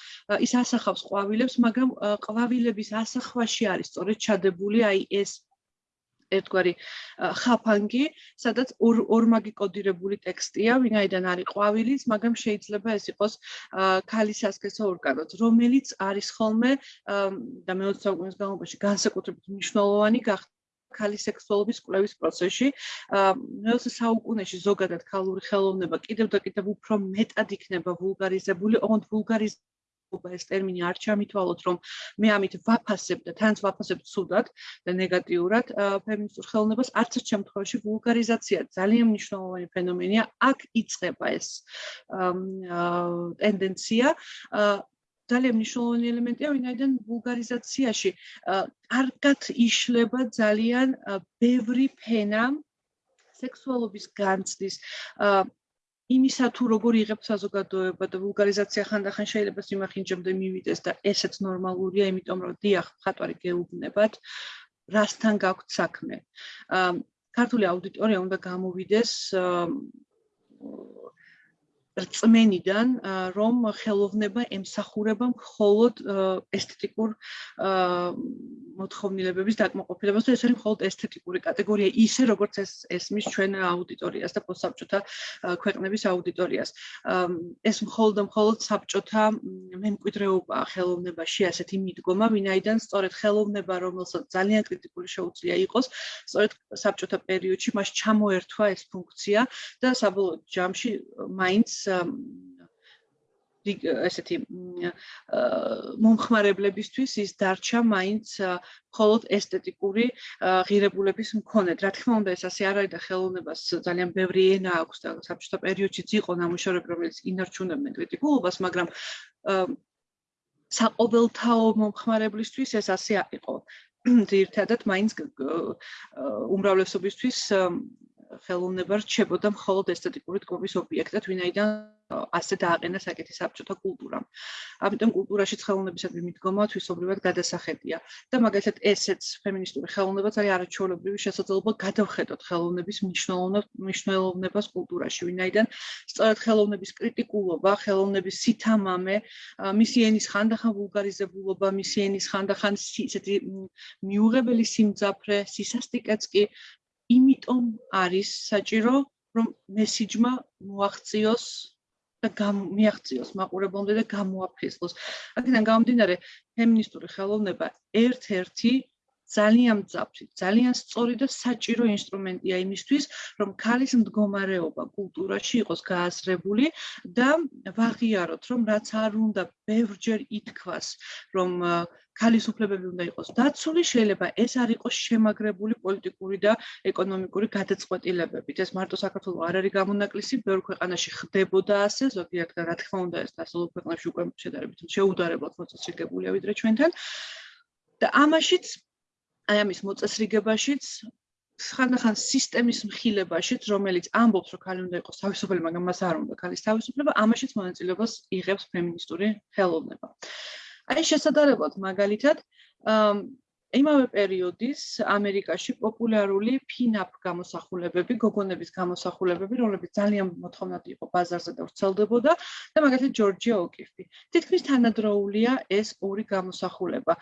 ის ასახავს ყვავილებს, მაგრამ ყვავილების ასახვაში არის სწორედ ჩადებული აი ეს ერთგვარი ხაფანგი, სადაც ორმაგი კოდირებული ტექსტია, ვინაიდან არის ყვავილის, მაგრამ შეიძლება ეს იყოს ქალის ასკესო ორგანოც, რომელიც არის ხოლმე და მე-20 საუკუნის განმავლობაში განსაკუთრებით მნიშვნელოვანი გახდა ქალის სექსუალობის კვლევის პროცესში. მე-20 საუკუნეში ზოგადად ქალური ხელოვნება კიდევ და კიდევ უფრო მეტად იქნება ვულგარიზებული, ოღონდ ვულგარიზ ობა ეს ტერმინი არ ჩამითვალოთ რომ მე ამით ვაფასებ და თანაც ვაფასებ ცუდად და ნეგატიურად ფემინისტურ ხელოვნებას არც ერთ შემთხვევაში ვულგარიზაცია ძალიან მნიშვნელოვანი ფენომენია აქ იწყება ეს ტენდენცია. ძალიან მნიშვნელოვანი ელემენტია ვინაიდან ვულგარიზაციაში. კარგად იშლება ძალიან ბევრი ფენა სექსუალობის განცდის იმისა თუ როგორ იღებ საზოგადოება და ვულგარიზაცია ხანდახან შეიძლება სიმახინჯემდე მივიდეს და ესეც ნორმალურია, იმიტომ რომ დიახ, ხატვარი გეუბნებათ, რასთან გაქვთ საქმე. აა ქართული აუდიტორია უნდა გამოვიდეს რწმენიდან რომ ხელოვნება ემსახურება მხოლოდ ესთეტიკურ მოთხოვნილებების დაკმაყოფილებას და ეს არის მხოლოდ ესთეტიკური კატეგორია ისე როგორც ეს ესმის ჩვენ აუდიტორიას და პოსტსაბჭოთა ქვეყნების აუდიტორიას. ეს მხოლოდ მხოლოდ საბჭოთა მემკვიდრეობა ხელოვნებაში ასეთი მიდგომა ვინაიდან სწორედ ხელოვნება რომელსაც ძალიან კრიტიკული შეუძლია იყოს სწორედ საბჭოთა პერიოდში მას ჩამოერთვა ეს ფუნქცია და საბოლოო ჯამში მაინც ესეთი მომხმარებლებისთვის ის დარჩა მაინც მხოლოდ ესთეტიკური ღირებულების მქონედ. რა თქმა უნდა, ეს ასე არ არის და ხელოვნებას ძალიან ბევრი ენა აქვს და საბჭოთა პერიოდშიც იყო ნამუშევრები, რომელიც ინარჩუნებდნენ კრიტიკულობას, მაგრამ საყოველთაო მომხმარებლისთვის ეს ასე იყო. ძირთადად მაინც უმრავლესობისთვის ხელოვნება რჩებოდა მხოლოდ ესთეტიკური თქმის ობიექტად, ვინაიდან ასე დააყენა საკეთის საბჭოთა კულტურამ. ამიტომ კულტურაში ხელოვნებისადმი მიდგომა თვისობრივად გადასახედია და მაგალითად ესეც ფემინისტური ხელოვნებაც არის არაჩვეულებრივი შესაძლებლობა გადავხედოთ ხელოვნების მნიშვნელოვნებას კულტურაში, ვინაიდან სწორედ ხელოვნების კრიტიკულობა, ხელოვნების სითამამე, მისი ენის ხანდახან ვულგარიზებულობა, მისი ენის ხანდახან ისეთი მიუღებელი სიმძაფრე, სისასტიკეც კი იმიტომ არის საჭირო რომ მესიჯმა მოაღწიოს და მიაღწიოს მაყურებლამდე და გამოაფესლოს. აქედან გამომდინარე, ფემინისტური ხელოვნება ერთ-ერთი ძალიან მძაფრი, ძალიან სწორი და საჭირო ინსტრუმენტია იმისთვის, რომ ქალის მდგომარეობა კულტურაში იყოს გააზრებული და ვაღიაროთ, რომ რაც არ უნდა ბევრჯერ ითქვას, რომ ქალის უფლებები უნდა იყოს დაცული, შეიძლება ეს არ იყოს შემაგრებული პოლიტიკური და ეკონომიკური გადაწყვეტილებებით. ეს მარტო საქართველოს არ არის გამონაკლისი, ბევრ ქვეყანაში ხდებოდა ასე, ზოგიერთ რა თქმა უნდა ეს დასავლურ ქვეყნებში უკვე შედარებით შეუდარებლად მოწესრიგებულია ვიდრე ჩვენთან. და ამაშიც აი ამის მოწესრიგებაშიც ხანდახან სისტემის მხილებაშიც, რომელიც ამბობს, რომ ქალი უნდა იყოს თავისუფალი, მაგრამ მას არ უნდა ქალის თავისუფლება, ამაშიც მონაწილეობას იღებს ფემინისტური ხელოვნება. აი შესაძლებლად მაგალითად, იმავე პერიოდის ამერიკაში პოპულარული ფინაპ გამოსახულებები, გოგონების გამოსახულებები, რომლებიც ძალიან მოთხოვნადი იყო ბაზარზე და ვრცელდებოდა და მაგალითად ჯორჯია ოკიფი. თითქმის თანადროულია ეს ორი გამოსახულება.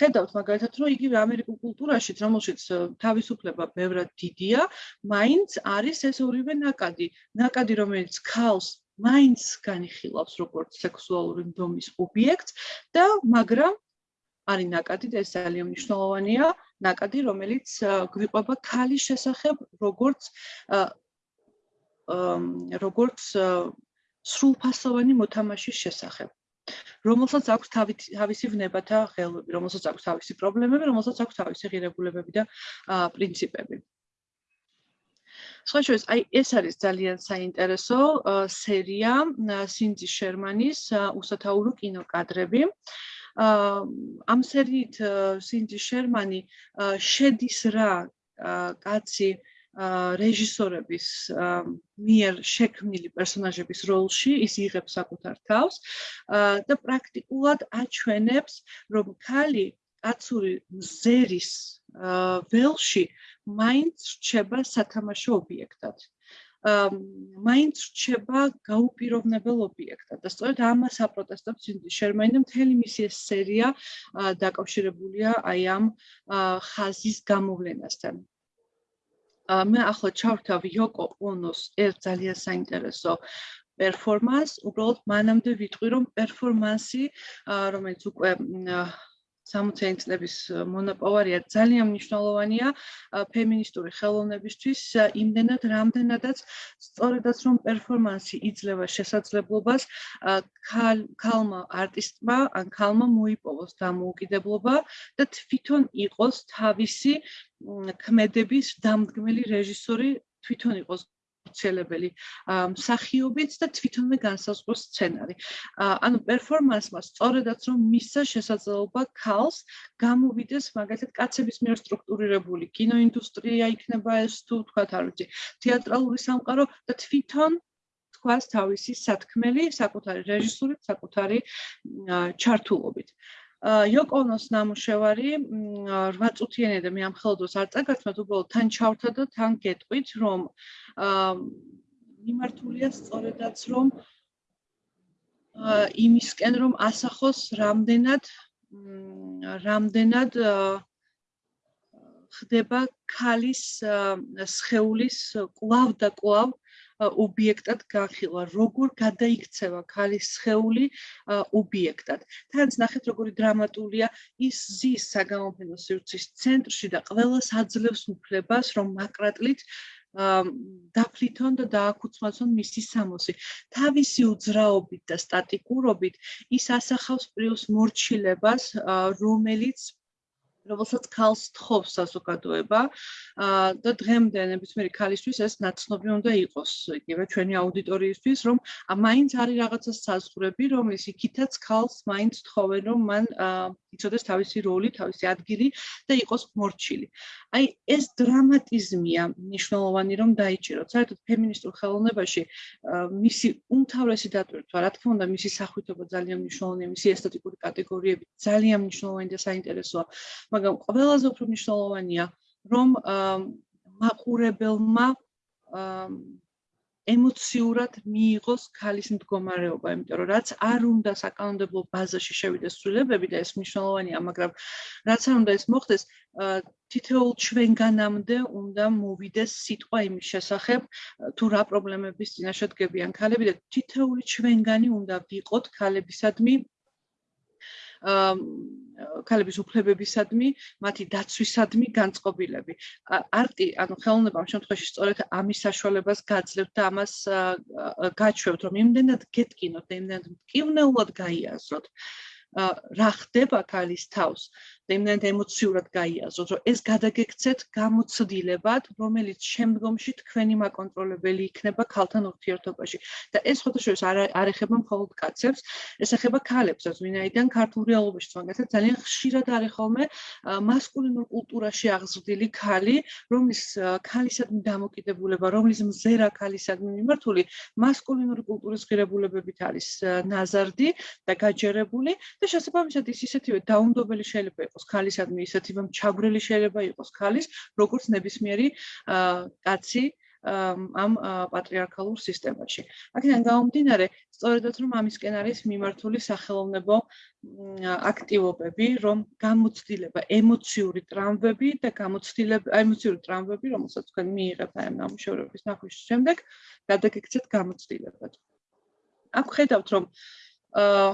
ხედავთ მაგალითად რომ იგივე ამერიკულ კულტურაში რომელშიც თავისუფლება ბევრად დიდია მაინც არის ეს ორივე ნაკადი. ნაკადი რომელიც ქალს მაინც განიხილავს როგორც სექსუალური ნდომის ობიექტს და მაგრამ არის ნაკადი და ეს ძალიან მნიშვნელოვანია. ნაკადი რომელიც გვიყვება ქალის შესახებ როგორც როგორც სრულფასოვანი მოთამაშის შესახებ რომელსაც აქვს თავისი ვნებათა ხელები, რომელსაც აქვს თავისი პრობლემები, რომელსაც აქვს თავისი ღირებულებები და პრინციპები. სხვაშორის, აი ეს არის ძალიან საინტერესო სერია სინძი შერმანის უსათაურო კინოკადრები. ამ სერიით სინძი შერმანი შედის რა კაცი რეჟისორების მიერ შექმნილი პერსონაჟების როლში ის იღებს საკუთარ თავს. და პრაქტიკულად აჩვენებს რომ ქალი კაცური მზერის ველში მაინც რჩება სათამაშო ობიექტად. მაინც რჩება გაუპირობნებელ ობიექტად. და სწორედ ამას აპროტესტებს შერმანი და მთელი მისი ეს სერია დაკავშირებულია აი ამ ხაზის გამოვლენასთან მე ახლა ჩავთავ იოკო ონოს ერთ ძალიან საინტერესო პერფორმანს, უბრალოდ მანამდე ვიტყვი რომ პერფორმანსი, რომელიც უკვე 60-იანი წლების მონოპოვარია ძალიან მნიშვნელოვანია ფემინისტური ხელოვნებისთვის იმდენად რამდენადაც სწორედაც რომ პერფორმანსი იძლევა შესაძლებლობას ქალმა არტისტმა ან ქალმა მოიპოვოს დამოუკიდებლობა და თვითონ იყოს თავისი ქმედების დამდგმელი რეჟისორი თვითონ იყოს აუცილებელი მსახიობიც და თვითონვე განსაზღვროს სცენარი. ანუ პერფორმანსმა სწორედაც რომ მისცა შესაძლებლობა ქალს გამოვიდეს მაგალითად კაცების მიერ სტრუქტურირებული კინოინდუსტრია იქნება ეს თუ თქვათ არ ვიცი თეატრალური სამყარო და თვითონ თქვას თავისი სათქმელი საკუთარი რეჟისურით, საკუთარი ჩართულობით. იოკონოს ნამუშევარი 8 წუთიანი და მე ამ ხელოდოს არ წაგაცნობ უბრალოდ თან ჩავრთა და თან გეტყვით რომ მიმართულია სწორედაც რომ იმისკენ რომ ასახოს რამდენად რამდენად ხდება ქალის სხეულის კლავ და კლავ ობიექტად განხილვა, როგორ გადაიქცევა ქალის სხეული ობიექტად. თანაც ნახეთ როგორი დრამატულია ის ზის საგამოფენო სივრცის ცენტრში და ყველას აძლევს უფლებას რომ მაკრატლით დაფლითონ და დააკუცმაცონ მისი სამოსი. თავისი უძრაობით და სტატიკურობით ის ასახავს პრიუს მორჩილებას, რომელიც რომელსაც ქალს თხოვს საზოგადოება და დღემდე ნებისმიერი ქალისთვის ეს ნაცნობი უნდა იყოს იგივე ჩვენი აუდიტორიისთვის რომ მაინც არის რაღაცა საზღვრები რომელიც იქითაც ქალს მაინც თხოვენ რომ მან იცოდეს თავისი როლი, თავისი ადგილი და იყოს მორჩილი. აი ეს დრამატიზმია მნიშვნელოვანი რომ დაიჭიროთ. საერთოდ ფემინისტურ ხელოვნებაში მისი უმთავრესი დატვირთვა, რა თქმა უნდა, მისი სახვითობა ძალიან მნიშვნელოვანია, მისი ესთეტიკური კატეგორიები ძალიან მნიშვნელოვანი და საინტერესოა. მაგრამ ყველაზე უფრო მნიშვნელოვანია რომ მაყურებელმა ემოციურად მიიღოს ქალის მდგომარეობა, იმიტომ რომ რაც არ უნდა საკანონმდებლო ბაზაში შევიდეს ცვლილებები და ეს მნიშვნელოვანია, მაგრამ რაც არ უნდა ეს მოხდეს, თითოეულ ჩვენგანამდე უნდა მოვიდეს სიტყვა იმის შესახებ, თუ რა პრობლემების წინაშე დგებიან ქალები და თითოეული ჩვენგანი უნდა ვიყოთ ქალებისადმი ქალების უფლებებისადმი, მათი დაცვისადმი განწყობილები. არტი, ანუ ხელოვნება ამ შემთხვევაში სწორედ ამის საშუალებას გაძლევთ და ამას გაჩვევთ, რომ იმდენად გეტკინოთ იმდენად მკივნეულად გაიაზროთ. რა ხდება ქალის თავს? იმდენად ემოციურად გაიაზროთ, რომ ეს გადაგეკცეთ გამოცდილებად, რომელიც შემდგომში თქვენი მაკონტროლებელი იქნება ქალთან ურთიერთობაში. და ეს ფოტოშოპს არ არ ეხება მხოლოდ კაცებს, ეს ეხება ქალებსაც, ვინაიდან ქართულ რეალობაში თვანგასაც ძალიან ხშირად არის ხოლმე მასკულინურ კულტურაში აღზრდილი ქალი, რომლის ქალისადმი დამოკიდებულება, რომლის მზერა ქალისადმი მიმართული მასკულინური კულტურის ღირებულებებით არის ნაზარდი და გაჯერებული და შესაბამისად ის ისეთივე დაუნდობელი შეიძლება იყოს ქალისადმი ისეთი რომ ჩაგვრელი შეიძლება იყოს ქალის როგორც ნებისმიერი კაცი ამ პატრიარქალურ სისტემაში. აქედან გამომდინარე, სწორედაც რომ ამისკენ არის მიმართული სახელოვნებო აქტივობები, რომ გამოცდილება ემოციური ტრამვები და გამოცდილება ემოციური ტრამვები, რომელსაც თქვენ მიიღებთ ამ ნამუშევრების ნახვის შემდეგ, გადაგეკცეთ გამოცდილებად. აქ ხედავთ რომ აა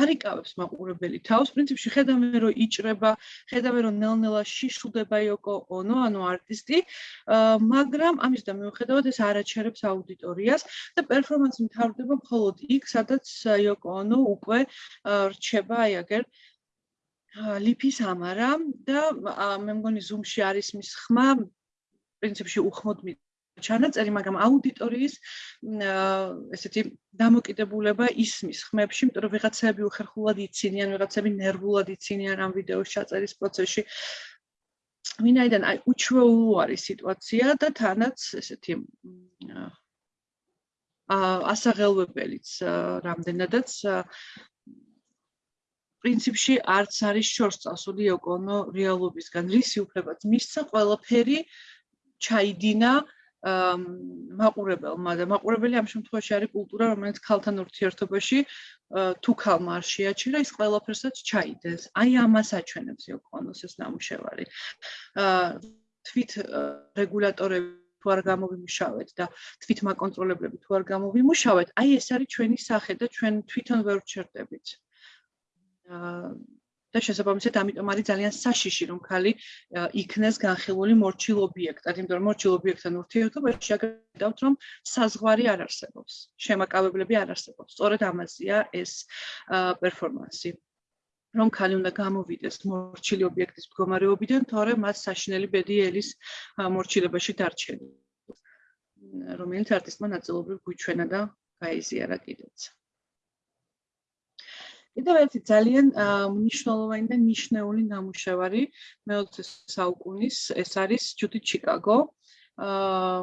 არიკავებს მაყურებელი. თავს, პრინციპში ხედავენ რომ იჭრება, ხედავენ რომ ნელ-ნელა შიშულდება იოკო ონო, ანუ არტისტი, მაგრამ ამის და მიუხედავად ეს არაჩერებს აუდიტორიას და პერფორმანსი მთავრდება მხოლოდ იქ, სადაც იოკო ონო უკვე რჩება აი აგერ ლიფის ამარა და მე მგონი ზუმში არის მის ხმა პრინციპში უხმოდ ჩანაწერი, მაგრამ აუდიტორიის ესეთი დამოკიდებულება ისმის ხმებში, რომ ვიღაცები უხერხულად იცინიან, ვიღაცები ნერვულად იცინიან ამ ვიდეოს ჩაწერის პროცესში. ვინაიდან აი უჩვეულო არის სიტუაცია და თანაც ესეთი აა ასაღელვებელიც რამდენადაც პრინციპში არც არის შორს წასული ოკონო რეალობისგან. რისი უფლებაც მისცა ყველაფერი ჩაიდინა აა მაყურებელმა და მაყურებელი ამ შემთხვევაში არის კულტურა, რომელიც ქალთან ურთიერთობაში თუ ქალმა არ შეაჩერა, ის ყველაფერსაც ჩაიდეს. აი ამას აჩვენებს იოკონოს ეს ნამუშევარი. თვით რეგულატორები თუ არ გამოვიმუშავეთ და თვით მაკონტროლებლები თუ არ გამოვიმუშავეთ, აი ეს არის ჩვენი სახე და ჩვენ თვითონ ვერ ვჩერდებით. და შესაბამისად ამიტომ არის ძალიან საშიში რომ ხალი იქნეს განხილული მორჩილ ობიექტად, იმიტომ რომ მორჩილ ობიექტთან ურთიერთობაში შეგდავთ რომ საზღვარი არ არსებობს, შემაკავებლები არ არსებობს. სწორედ ამაზეა ეს პერფორმანსი. რომ ხალი უნდა გამოვიდეს მორჩილი ობიექტის მდგომარეობიდან, თორე მას საშინელი ბედი ელის მორჩილებაში დარჩენა. რომელიც არტისტმა ნაწილობრივ გვიჩვენა და გაიზიარა კიდეც. კიდევ ერთი ძალიან მნიშვნელოვანი და ნიშნეული ნამუშევარი მე-20 საუკუნის ეს არის ჯუდი ჩიკაგო. აა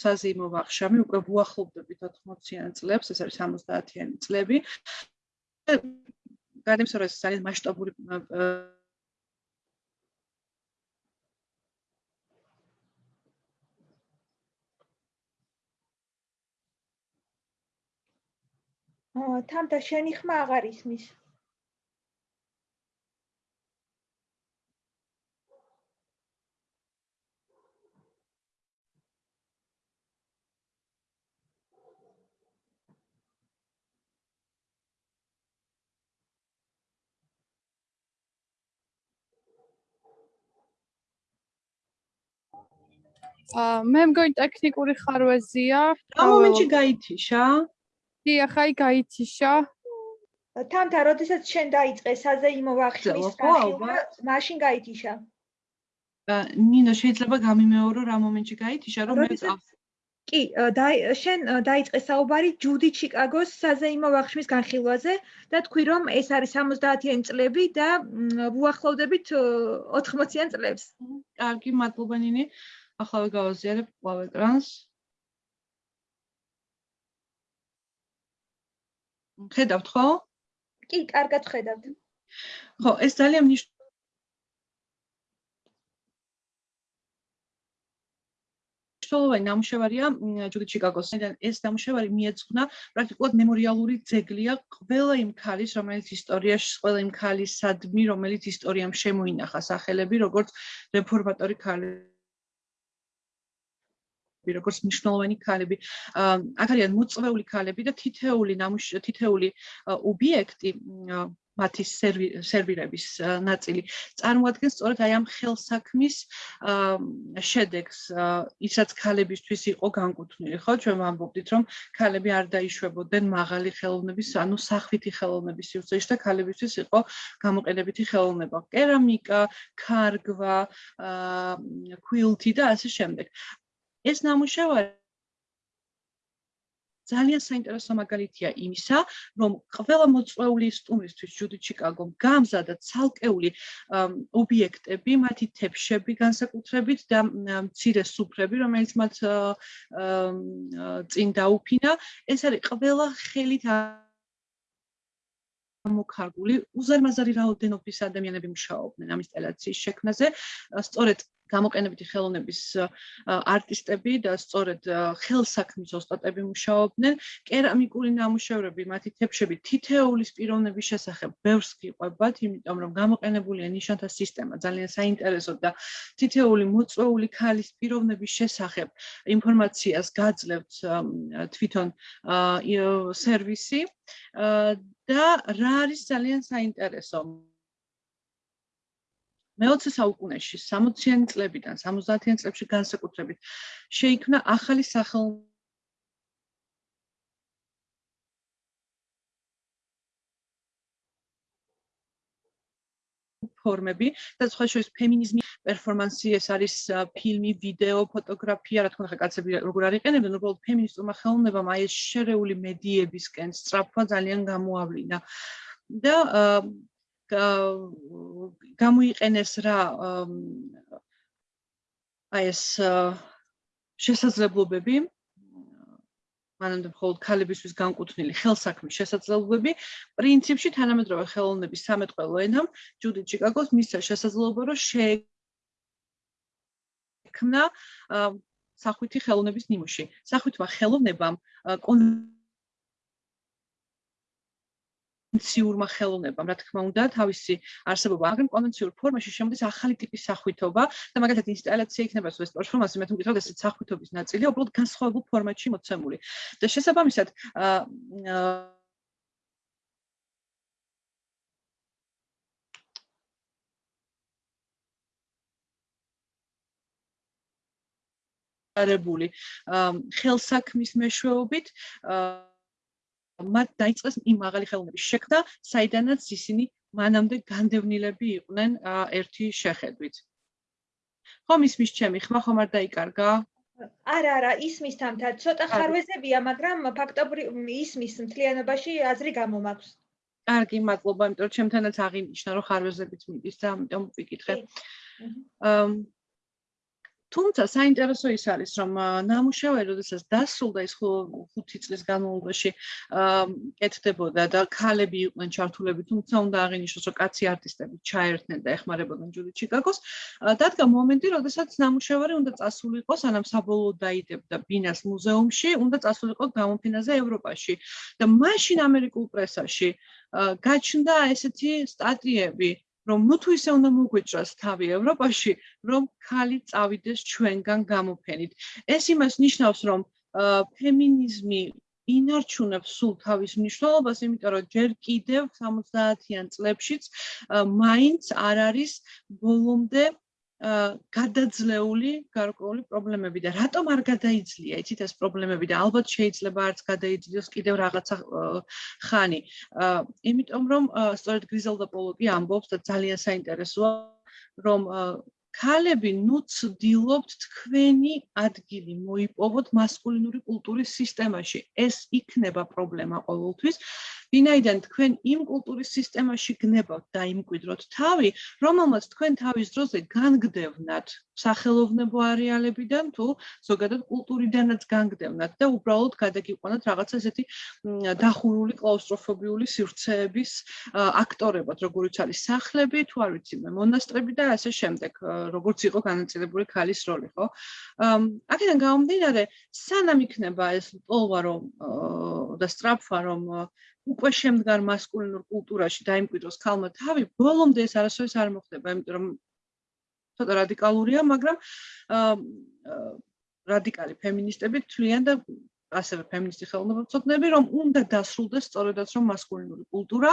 საზეიმო ვახშამი უკვე ვუახლოვდებით 80-იან წლებს, ეს არის 70-იანი წლები. გადამსწრე ეს ძალიან მასშტაბური თამთა შენი ხმა აღარ ისმის. აა მე მგონი ტექნიკური ხარვეზია. რა მომენტში გაითიშა? კი, ახლა აი გაიციშა. თამთა, როდესაც შენ დაიწყე საზეიმო ვახშმის ძელო, ხო, განხილვა, მაშინ გაითიშა. ა, ნინო შეიძლება გამიმეორო რა მომენტში გაითიშა რომ მე კი, შენ დაიწყე საუბარი ჯუდი ჩიკაგოს საზეიმო ვახშმის განხილვაზე და თქვი რომ ეს არის 70-იანი წლები და მ, უახლოვდებით ო, 80-იან წლებს. კარგი მადლობა ნინი ახლა გავაზიარებ კვლავ ეკრანს ხედავთ ხო კი, კარგად ხედავთ. ხო ეს ძალიან მნიშვნელოვანი ნამუშევარია მ, ჯუდი ჩიკაგოს. ეს ნამუშევარი მიეძღვნა პრაქტიკულად მემორიალური ძეგლია ყველა იმ ქალის, რომელიც ისტორიაში, ყველა იმ ქალისადმი, რომელიც ისტორიამ შემოინახა სახელები, როგორც რეფორმატორი ქალი როგორც მნიშვნელოვანი ქალები. აა, აქ არიან მოწვეული ქალები და თითეული თითეული ობიექტი მათი სერვი- სერვირების ნაწილი წარმოადგენს სწორედ აი ამ ხელსაქმის შედეგს, აა, ისაც ქალებისთვის იყო განკუთვნილი, ხო? ჩვენ ვამბობდით, რომ ქალები არ დაიშვებოდნენ მაღალი ხელოვნების, ანუ სახვითი ხელოვნების სივრცეში და ქალებისთვის იყო გამოყენებითი ხელოვნება. კერამიკა, ქარგვა, ქვილთი და ასე შემდეგ. ეს ნამუშევარი ძალიან საინტერესო მაგალითია იმისა, რომ ყველა მოწვეული სტუმრისთვის ჯუდი ჩიკაგომ გამზადა ცალკეული ობიექტები, მათი თეფშები განსაკუთრებით და მცირე სუფრები, რომელიც მათ წინ დაუფინა. ეს არის ყველა ხელით ამოქარგული უზარმაზარი რაოდენობის ადამიანები მუშაობდნენ ამ ინსტალაციის შექმნაზე. სწორედ გამოყენებითი ხელოვნების არტისტები და სწორედ ხელსაქმის ოსტატები მუშაობდნენ. კერამიკული ნამუშევრები, მათი თეფშები თითეულის პიროვნების შესახებ ბევრს გიყვებათ, იმიტომ რომ გამოყენებულია ნიშანთა სისტემა ძალიან საინტერესო და თითეული მოწვეული ქალის პიროვნების შესახებ ინფორმაციას გაძლევთ თვითონ სერვისი და რა არის ძალიან საინტერესო მე-20 საუკუნეში 60-იანი წლებიდან 70-იან წლებში განსაკუთრებით შეიქმნა ახალი სახელმწიფო ფორმები და სხვა შორის ფემინიზმი, პერფორმანსი, ეს არის ფილმი, ვიდეო, ფოტოგრაფია, რა თქმა უნდა, კაცები როგორ არ იყენებდნენ, უბრალოდ ფემინისტურმა ხელოვნებამ აი ეს შერეული მედიებისკენ სწრაფვა ძალიან გამოავლინა. და ა, გა- გამოიყენეს რა აი ეს შესაძლებლობები მანამდე მხოლოდ ქალებისთვის განკუთვნილი ხელსაქმის შესაძლებლობები პრინციპში თანამედროვე ხელოვნების სამეთყველო ენამ ჯუდი ჩიკაგოს მისცა შესაძლებლობა რომ შეექმნა სახვითი ხელოვნების ნიმუში. სახვითმა ხელოვნებამ ა, კონვენციურმა ხელოვნებამ, რა თქმა უნდა, თავისი არსებობა, მაგრამ კონვენციურ ფორმაში შემოდის ახალი ტიპის სახვითობა და მაგალითად ინსტალაცია იქნება ეს პერფორმანსი, მე მგიტყავთ ესეც სახვითობის ნაწილია, უბრალოდ განსხვავებულ ფორმატში მოცემული. და შესაბამისად, აა, არებული ხელსაქმის მეშვეობით აა მათ დაიწყეს იმ მაღალი ხელოვნების შექმნა, საიდანაც ისინი მანამდე განდევნილები იყვნენ ერთი შეხედვით. ხომ ისმის ჩემი ხმა ხომ არ დაიკარგა? არა, არა, ისმის თამთა, ცოტა ხარვეზებია, მაგრამ ფაქტობრივ ისმის მთლიანობაში აზრი გამომაქვს. კარგი, მადლობა, იმიტომ რომ ჩემთანაც აღინიშნა, რომ ხარვეზებით მიდის და ამიტომ ვიკითხე. მჰმ. თუმცა საინტერესო ის არის, რომ ნამუშევარი, როდესაც დასრულდა ის 5 წლის განმავლობაში, კეთდებოდა და ქალები იყვნენ ჩართულები, თუმცა უნდა აღინიშნოს, რომ კაცი არტისტები ჩაერთნენ და ეხმარებოდნენ ჯუდი ჩიკაგოს. დადგა მომენტი, როდესაც ნამუშევარი უნდა წასულიყო, სანამ საბოლოოდ დაიდებდა ბინას მუზეუმში, უნდა წასულიყო გამოფენაზე ევროპაში. და მაშინ ამერიკულ პრესაში გაჩნდა ესეთი სტატიები, რომ ნუ თუ ისე უნდა მოგვეჭრას თავი ევროპაში, რომ ქალი წავიდეს ჩვენგან გამოფენით. ეს იმას ნიშნავს, რომ ფემინიზმი ინარჩუნებს სულ თავის მნიშვნელობას, იმიტომ რომ ჯერ კიდევ 70-იან წლებშიც მაინც არ არის ბოლომდე გადაძლეული გარკვეული პრობლემები და რატომ არ გადაიძლია იცით ეს პრობლემები და ალბათ შეიძლება არც გადაიძლიოს კიდევ რაღაცა ხანი. იმიტომ რომ სწორედ გრიზელდა პოლოკი ამბობს და ძალიან საინტერესოა რომ ქალები ნუ ცდილობთ თქვენი ადგილი მოიპოვოთ მასკულინური კულტურის სისტემაში. ეს იქნება პრობლემა ყოველთვის. ვინაიდან თქვენ იმ კულტურის სისტემაში გნებავთ და იმკვიდროთ თავი, რომელმაც თქვენ თავის დროზე განგდევნათ სახელოვნებო არეალებიდან თუ ზოგადად კულტურიდანაც განგდევნათ და უბრალოდ გადაგიყვანოთ რაღაც ესეთი დახურული კლაუსტროფობიული სივრცეების აქტორებად, როგორიც არის სახლები, თუ არ ვიცი მე, მონასტრები და ასე შემდეგ, როგორც იყო განაწილებული ქალის როლი, ხო? აქედან გამომდინარე, სანამ იქნება ეს პოლვა რომ და სტრაფა რომ უკვე შემდგარ მასკულინურ კულტურაში დაიმკვიდროს ქალმა თავი, ბოლომდე ეს არასოდეს არ მოხდება, იმიტომ რომ ცოტა რადიკალურია, მაგრამ რადიკალი ფემინისტები თვლიან და ასევე ფემინისტი ხელოვნებაცოდნები რომ უნდა დასრულდეს სწორედაც რომ მასკულინური კულტურა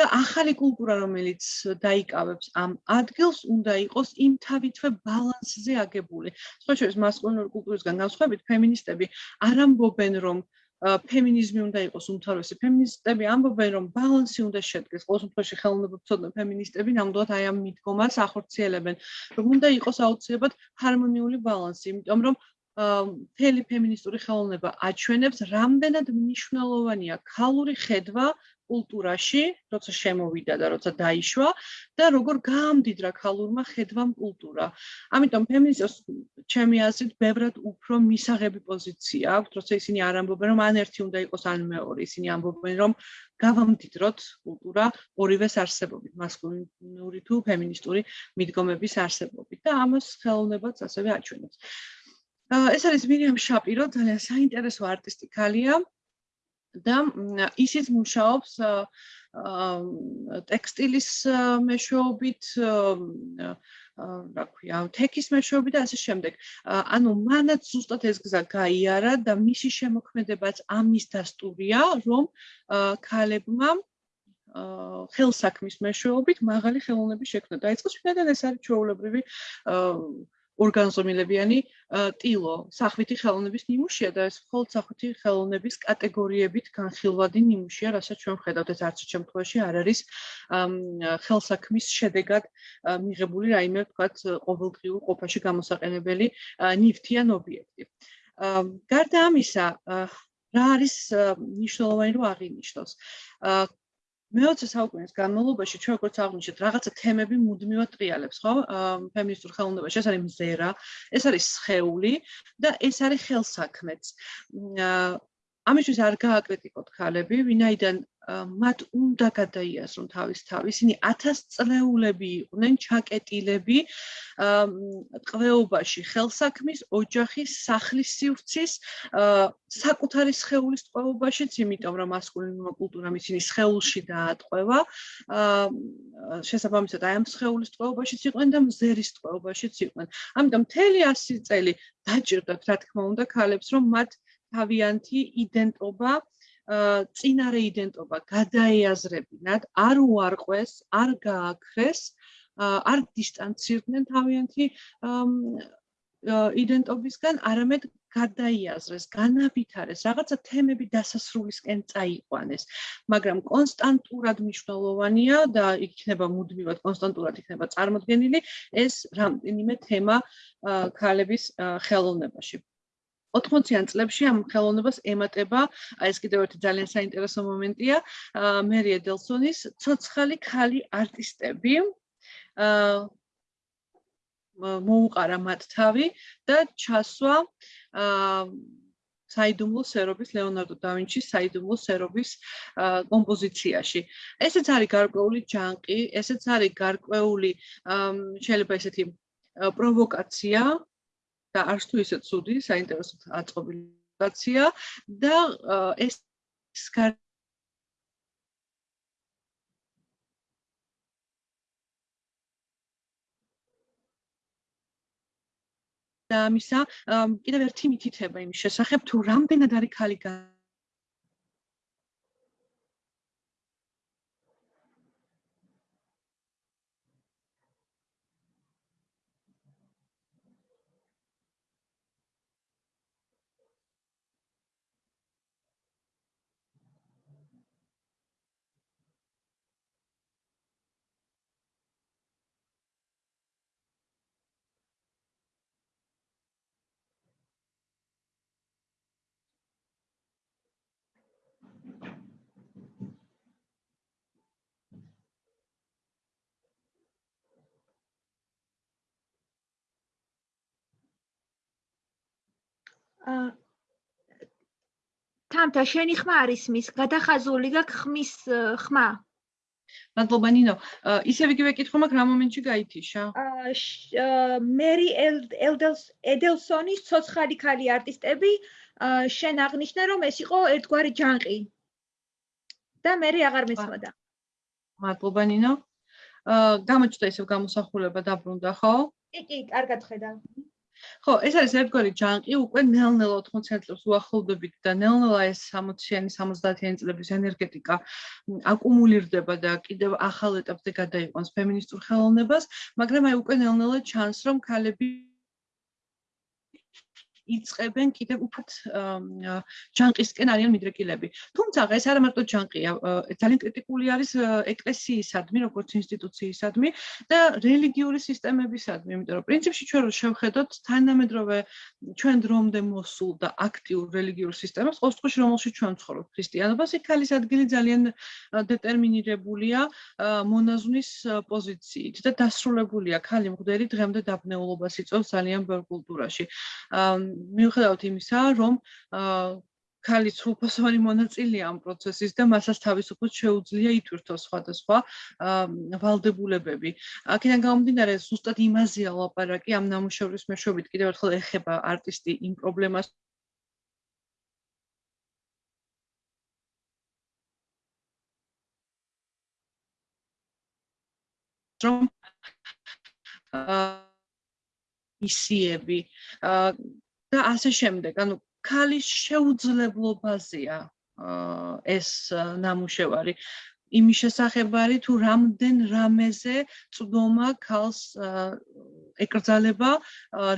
და ახალი კულტურა რომელიც დაიკავებს ამ ადგილს უნდა იყოს იმ თავითვე ბალანსზე აგებული. სხვა შორის მასკულინური კულტურისგან განსხვავებით ფემინისტები არ ამბობენ რომ ფემინიზმი უნდა იყოს უმთავრესი. ფემინისტები ამბობენ, რომ ბალანსი უნდა შედგეს. ყოველ შემთხვევაში ხელოვნებაცოდნე ფემინისტები ნამდვილად აი ამ მიდგომას ახორციელებენ, რომ უნდა იყოს აუცილებლად ჰარმონიული ბალანსი, იმიტომ რომ მთელი ფემინისტური ხელოვნება აჩვენებს, რამდენად მნიშვნელოვანია ქალური ხედვა კულტურაში, როცა შემოვიდა და როცა დაიშვა და როგორ გაამდიდრა ქალურმა ხედვამ კულტურა. ამიტომ ფემინიზმს ჩემი აზრით ბევრად უფრო მისაღები პოზიცია აქვს, როცა ისინი არ ამბობენ რომ ან ერთი უნდა იყოს ან მეორე, ისინი ამბობენ რომ გავამდიდროთ კულტურა ორივეს არსებობით, მასკულინური თუ ფემინისტური მიდგომების არსებობით და ამას ხელოვნებაც ასევე აჩვენებს. ეს არის მირიამ შაპირო, ძალიან საინტერესო არტისტი ქალია. და ისიც მუშაობს ტექსტილის მეშვეობით რა ქვია, თექის მეშვეობით და ასე შემდეგ. ანუ მანაც ზუსტად ეს გზა გაიარა და მისი შემოქმედებაც ამის დასტურია, რომ ქალებმა ხელსაქმის მეშვეობით მაღალი ხელოვნების შექმნა დაიწყოს, ვინაიდან ეს არის ჩვეულებრივი ორგანზომილებიანი ტილო, სახვითი ხელოვნების ნიმუშია და ეს მხოლოდ სახვითი ხელოვნების კატეგორიებით განხილვადი ნიმუშია, რასაც ჩვენ ხედავთ ეს არც შემთხვევაში არ არის ხელსაქმის შედეგად მიღებული რაიმე თქვათ ყოველდღიურ ყოფაში გამოსაყენებელი ნივთიან ობიექტი. გარდა ამისა, რა არის მნიშვნელოვანი რომ აღინიშნოს? მე-20 საუკუნის განმავლობაში ჩვენ როგორც აღნიშნეთ, რაღაცა თემები მუდმივად ტრიალებს, ხო? ფემინისტურ ხელოვნებაში ეს არის მზერა, ეს არის სხეული და ეს არის ხელსაქმეც. ამისთვის არ გააკრიტიკოთ ქალები, ვინაიდან მათ უნდა გადაიაზრონ თავის თავი. ისინი 1000 წლეულები იყვნენ ჩაკეტილები ტყვეობაში, ხელსაქმის, ოჯახის, სახლის სივრცის, საკუთარი სხეულის ტყვეობაშიც, იმიტომ რომ მასკულინური კულტურა ისინი სხეულში დაატყვევა. შესაბამისად, აი ამ სხეულის ტყვეობაშიც იყვნენ და მზერის ტყვეობაშიც იყვნენ. ამიტომ მთელი 100 წელი დაჭირდათ, რა თქმა უნდა, ქალებს, რომ მათ თავიანთი იდენტობა წინარე იდენტობა გადაეაზრებინათ, არ უარყვეს, არ გააქრეს, არ დისტანცირდნენ თავიანთი იდენტობისგან, არამედ გადაიაზრეს, განავითარეს, რაღაცა თემები დასასრულისკენ წაიყვანეს. მაგრამ კონსტანტურად მნიშვნელოვანია და იქნება მუდმივად კონსტანტურად იქნება წარმოქმნილი ეს რამდენიმე თემა ქალების ხელოვნებაში. 80-იან წლებში ამ ხელოვნებას ემატება, აი ეს კიდევ ერთი ძალიან საინტერესო მომენტია, მერია დელსონის ცოცხალი ქალი არტისტები. აა მოუყარა მათ თავი და ჩასვა აა საიდუმლო სერობის ლეონარდო და ვინჩის საიდუმლო სერობის კომპოზიციაში. ესეც არის გარკვეული ჯანყი, ესეც არის გარკვეული შეიძლება ესეთი პროვოკაცია, და არც თუ ისე ცუდი, საინტერესო აწყობილაცია და ეს და მისა კიდევ ერთი მითითება იმის შესახებ თუ რამდენად არის ხალი აა თამთა შენი ხმა არის მის გადახაზული გაქვს ხმის ხმა. მადლობა ნინო ისევ იგივე კითხვა მაქვს რა მომენტში გაითიშა. მერი ელდელს ედელსონის ცოცხალი ქალი არტისტები შენ აღნიშნე რომ ეს იყო ერთგვარი ჯანყი. და მე აღარ მესმოდა. მადლობა ნინო აა გამოჩნდა ისევ გამოსახულება დაბრუნდა ხო? კი კი კარგად ხედავ ხო, ეს არის ერთგვარი ჯანყი, უკვე ნელ-ნელა 80 წლებს უახლოვდებით და ნელ-ნელა ეს 60-იანი, 70-იანი წლების ენერგეტიკა აკუმულირდება და კიდევ ახალ ეტაპზე გადაიყვანს ფემინისტურ ხელოვნებას, მაგრამ აი უკვე ნელ-ნელა ჩანს, რომ ქალები იწებენ კიდევ უფრო ჯანყისკენ არიან მიდრეკილები. თუმცა ეს არა მარტო ჯანყია, ძალიან კრიტიკული არის ეკლესიისადმი, როგორც ინსტიტუციისადმი და რელიგიური სისტემებისადმი, იმიტომ რომ პრინციპში ჩვენ რო შევხედოთ თანამედროვე ჩვენ დრომდე მოსულ და აქტიურ რელიგიურ სისტემას, ყოველთვის რომელშიც ჩვენ ვცხოვრობ, ქრისტიანობას, იქ ქალის ადგილი ძალიან დეტერმინირებულია მონაზვნის პოზიციით და დასრულებულია ქალი მღვდელი დღემდე დაბნეულობას იწვევს ძალიან ბევრ კულტურაში. მიუხედავად იმისა, რომ ქალი სრულფასოვანი მონაწილეა ამ პროცესის და მასაც თავისუფლად შეუძლია ითვირთოს სხვადასხვა ვალდებულებები. აქედან გამომდინარე, ზუსტად იმაზეა ლაპარაკი ამ ნამუშევრის მეშვეობით კიდევ ერთხელ ეხება არტისტი იმ პრობლემას რომ აა ისიები აა და ასე შემდეგ. ანუ ქალის შეუძლებლობაზეა ეს ნამუშევარი. იმის შესახებ არის თუ რამდენ რამეზე წვდომა ქალს ეკრძალება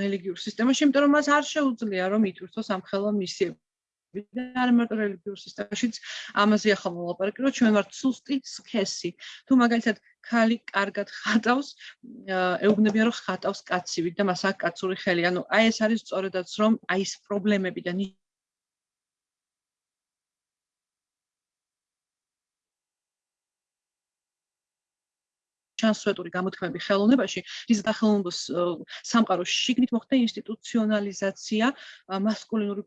რელიგიურ სისტემაში, იმიტომ რომ მას არ შეუძლია რომ ითვირთოს ამ ხელო მისიები. და არ მარტო რელიგიურ სისტემაშიც ამაზე ახლა მოლაპარაკე რომ ჩვენ ვართ სუსტი სქესი თუ მაგალითად ქალი კარგად ხატავს ეუბნებიან რომ ხატავს კაცივით და მას აქვს კაცური ხელი. ანუ აი ეს არის სწორედაც რომ აი ეს პრობლემები და ჩანსვეტური გამოთქმები ხელოვნებაში ის დახელოვნებას სამყაროს შიგნით მოხდა ინსტიტუციონალიზაცია მასკულინური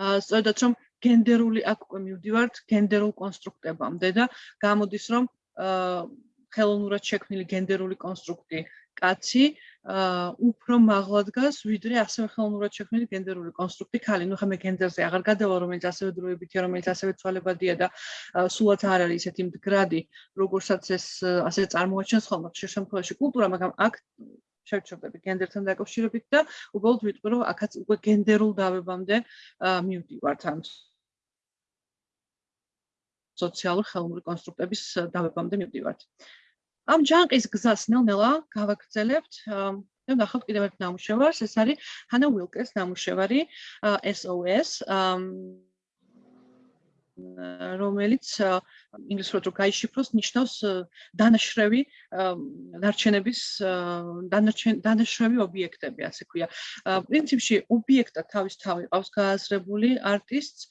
სწორედაც რომ გენდერული აქ უკვე მივდივართ გენდერულ კონსტრუქტებამდე და გამოდის რომ ხელოვნურად შექმნილი გენდერული კონსტრუქტი კაცი უფრო მაღლა დგას ვიდრე ასევე ხელოვნურად შექმნილი გენდერული კონსტრუქტი ქალი. ნუ ხა მე გენდერზე აღარ გადავა, რომელიც ასევე დროებითია, რომელიც ასევე ცვალებადია და სულაც არ არის ესეთი მდგრადი, როგორცაც ეს ასე წარმოაჩენს ხოლმე ხშირ შემთხვევაში კულტურა, მაგრამ აქ შევჩერდები გენდერთან დაკავშირებით და უბრალოდ ვიტყვი რომ აქაც უკვე გენდერულ დავებამდე მივდივართ ამ სოციალურ ხელოვნური კონსტრუქტების დავებამდე მივდივართ. ამ ჯანყის გზას ნელ-ნელა გავაგრძელებთ და ნახავთ კიდევ ერთ ნამუშევარს, ეს არის ჰანა უილკეს ნამუშევარი SOS რომელიც ინგლისურად რო გაიშიფროს ნიშნავს დანაშრევი დარჩენების დანაშრევი ობიექტები ასე ქვია. პრინციპში ობიექტა თავის თავი ყავს გააზრებული არტისტს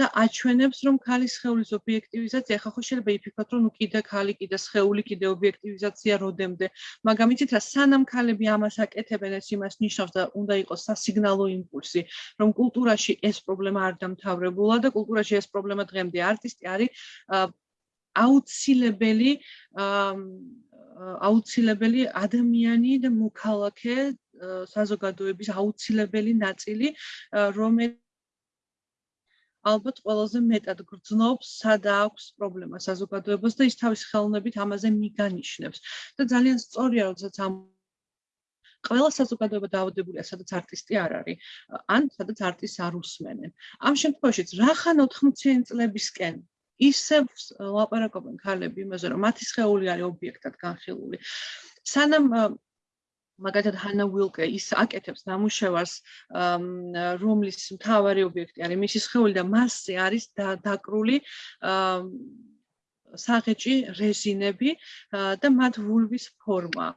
და აჩვენებს რომ ქალის ხეულის ობიექტივიზაცია ხახო შეიძლება იფიქროთ რომ კიდე ქალი კიდე სხეული კიდე ობიექტივიზაცია როდემდე მაგრამ იცით რა სანამ ქალები ამას აკეთებენ ეს იმას ნიშნავს და უნდა იყოს სასიგნალო იმპულსი რომ კულტურაში ეს პრობლემა არ დამთავრებულა და კულტურაში ეს პრობლემა დღემდე არტისტი არის აუცილებელი აუცილებელი ადამიანი და მოქალაქე საზოგადოების აუცილებელი ნაწილი რომელიც ალბათ ყველაზე მეტად გრძნობს სადა აქვს პრობლემა საზოგადოებას და ის თავის ხელოვნებით ამაზე მიგანიშნებს. და ძალიან სწორია როდესაც ამ ყველა საზოგადოება დაავადებულია სადაც არტისტი არ არის ან სადაც არტისტს არ უსმენენ. ამ შემთხვევაშიც რახან 80-იან წლებისკენ ისევ ლაპარაკობენ ქალები იმაზე რომ მათი სხეული არის ობიექტად განხილული. სანამ მაგალითად ჰანა უილკე ის აკეთებს ნამუშევარს რომლის მთავარი ობიექტი არის მისი სხეული და მასზე არის დაკრული საღეჭი რეზინები და მათ ვულვის ფორმა.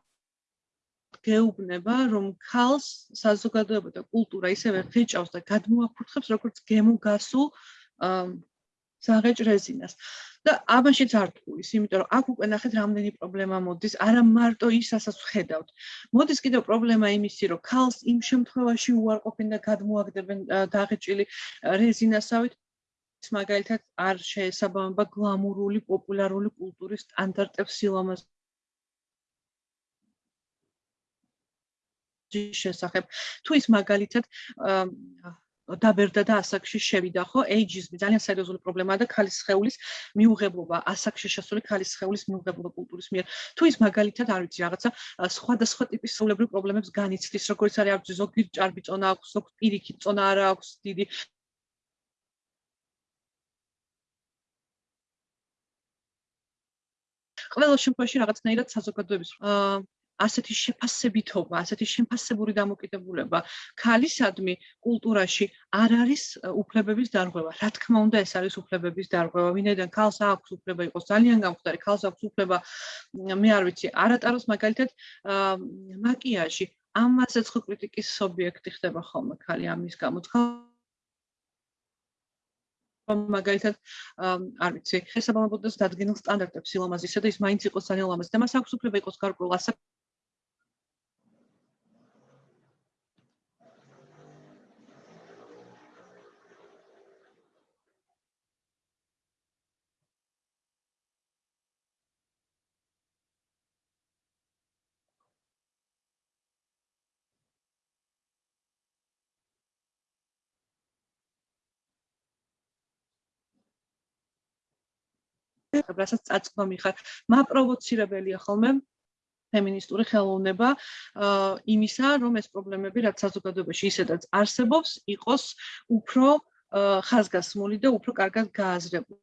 გეუბნება, რომ ქალს საზოგადოება და კულტურა ისევე ღეჭავს და გადმოაფურთხებს, როგორც გემოგასულ საღეჭ რეზინას. და ამაშიც არ თქვის, იმიტომ რომ აქ უკვე ნახეთ რამდენი პრობლემა მოდის, არა მარტო ის, რასაც ვხედავთ. მოდის კიდევ პრობლემა იმისი, რომ ქალს იმ შემთხვევაში უარყოფენ და გადმოაგდებენ დაღეჭილი რეზინასავით, მაგალითად არ შეესაბამება გლამურული პოპულარული კულტურის სტანდარტებს სილამაზ შესახებ თუ ის მაგალითად დაბერდა და ასაკში შევიდა ხო? ეიჯიზმი ძალიან სერიოზული პრობლემაა და ქალის სხეულის მიუღებლობა ასაკში შესული ქალის სხეულის მიუღებლობა კულტურის მიერ. თუ ის მაგალითად არ ვიცი რაღაცა სხვადასხვა ტიპის სულებრივ პრობლემებს განიცდის როგორც არის აქვს ზოგი ჭარბი წონა აქვს ზოგი პირიქით წონა არა აქვს დიდი ყველა შემთხვევაში რაღაცნაირად საზოგადოების ასეთი შეფასებითობა, ასეთი შეფასებური დამოკიდებულება ქალისადმი კულტურაში არ არის უფლებების დარღვევა. რა თქმა უნდა, ეს არის უფლებების დარღვევა. ვინაიდან ქალს აქვს უფლება იყოს ძალიან გამხდარი, ქალს აქვს უფლება მე არ ვიცი, არატაროს მაგალითად მაკიაჟი. ამასაც ხო კრიტიკის ობიექტი ხდება ხოლმე ქალი ამის გამო. მაგალითად არ ვიცი, შესაბამებოდეს დადგენილ სტანდარტებს სილამაზისა და ის მაინც იყოს ძალიან ლამაზი და მას აქვს უფლება იყოს გარკვეულ ასაკ რასაც წაწყვამი ხარ, მაპროვოცირებელია ხოლმე ფემინისტური ხელოვნება იმისა, რომ ეს პრობლემები რაც საზოგადოებაში ისედაც არსებობს, იყოს უფრო ხაზგასმული და უფრო კარგად გააზრებული.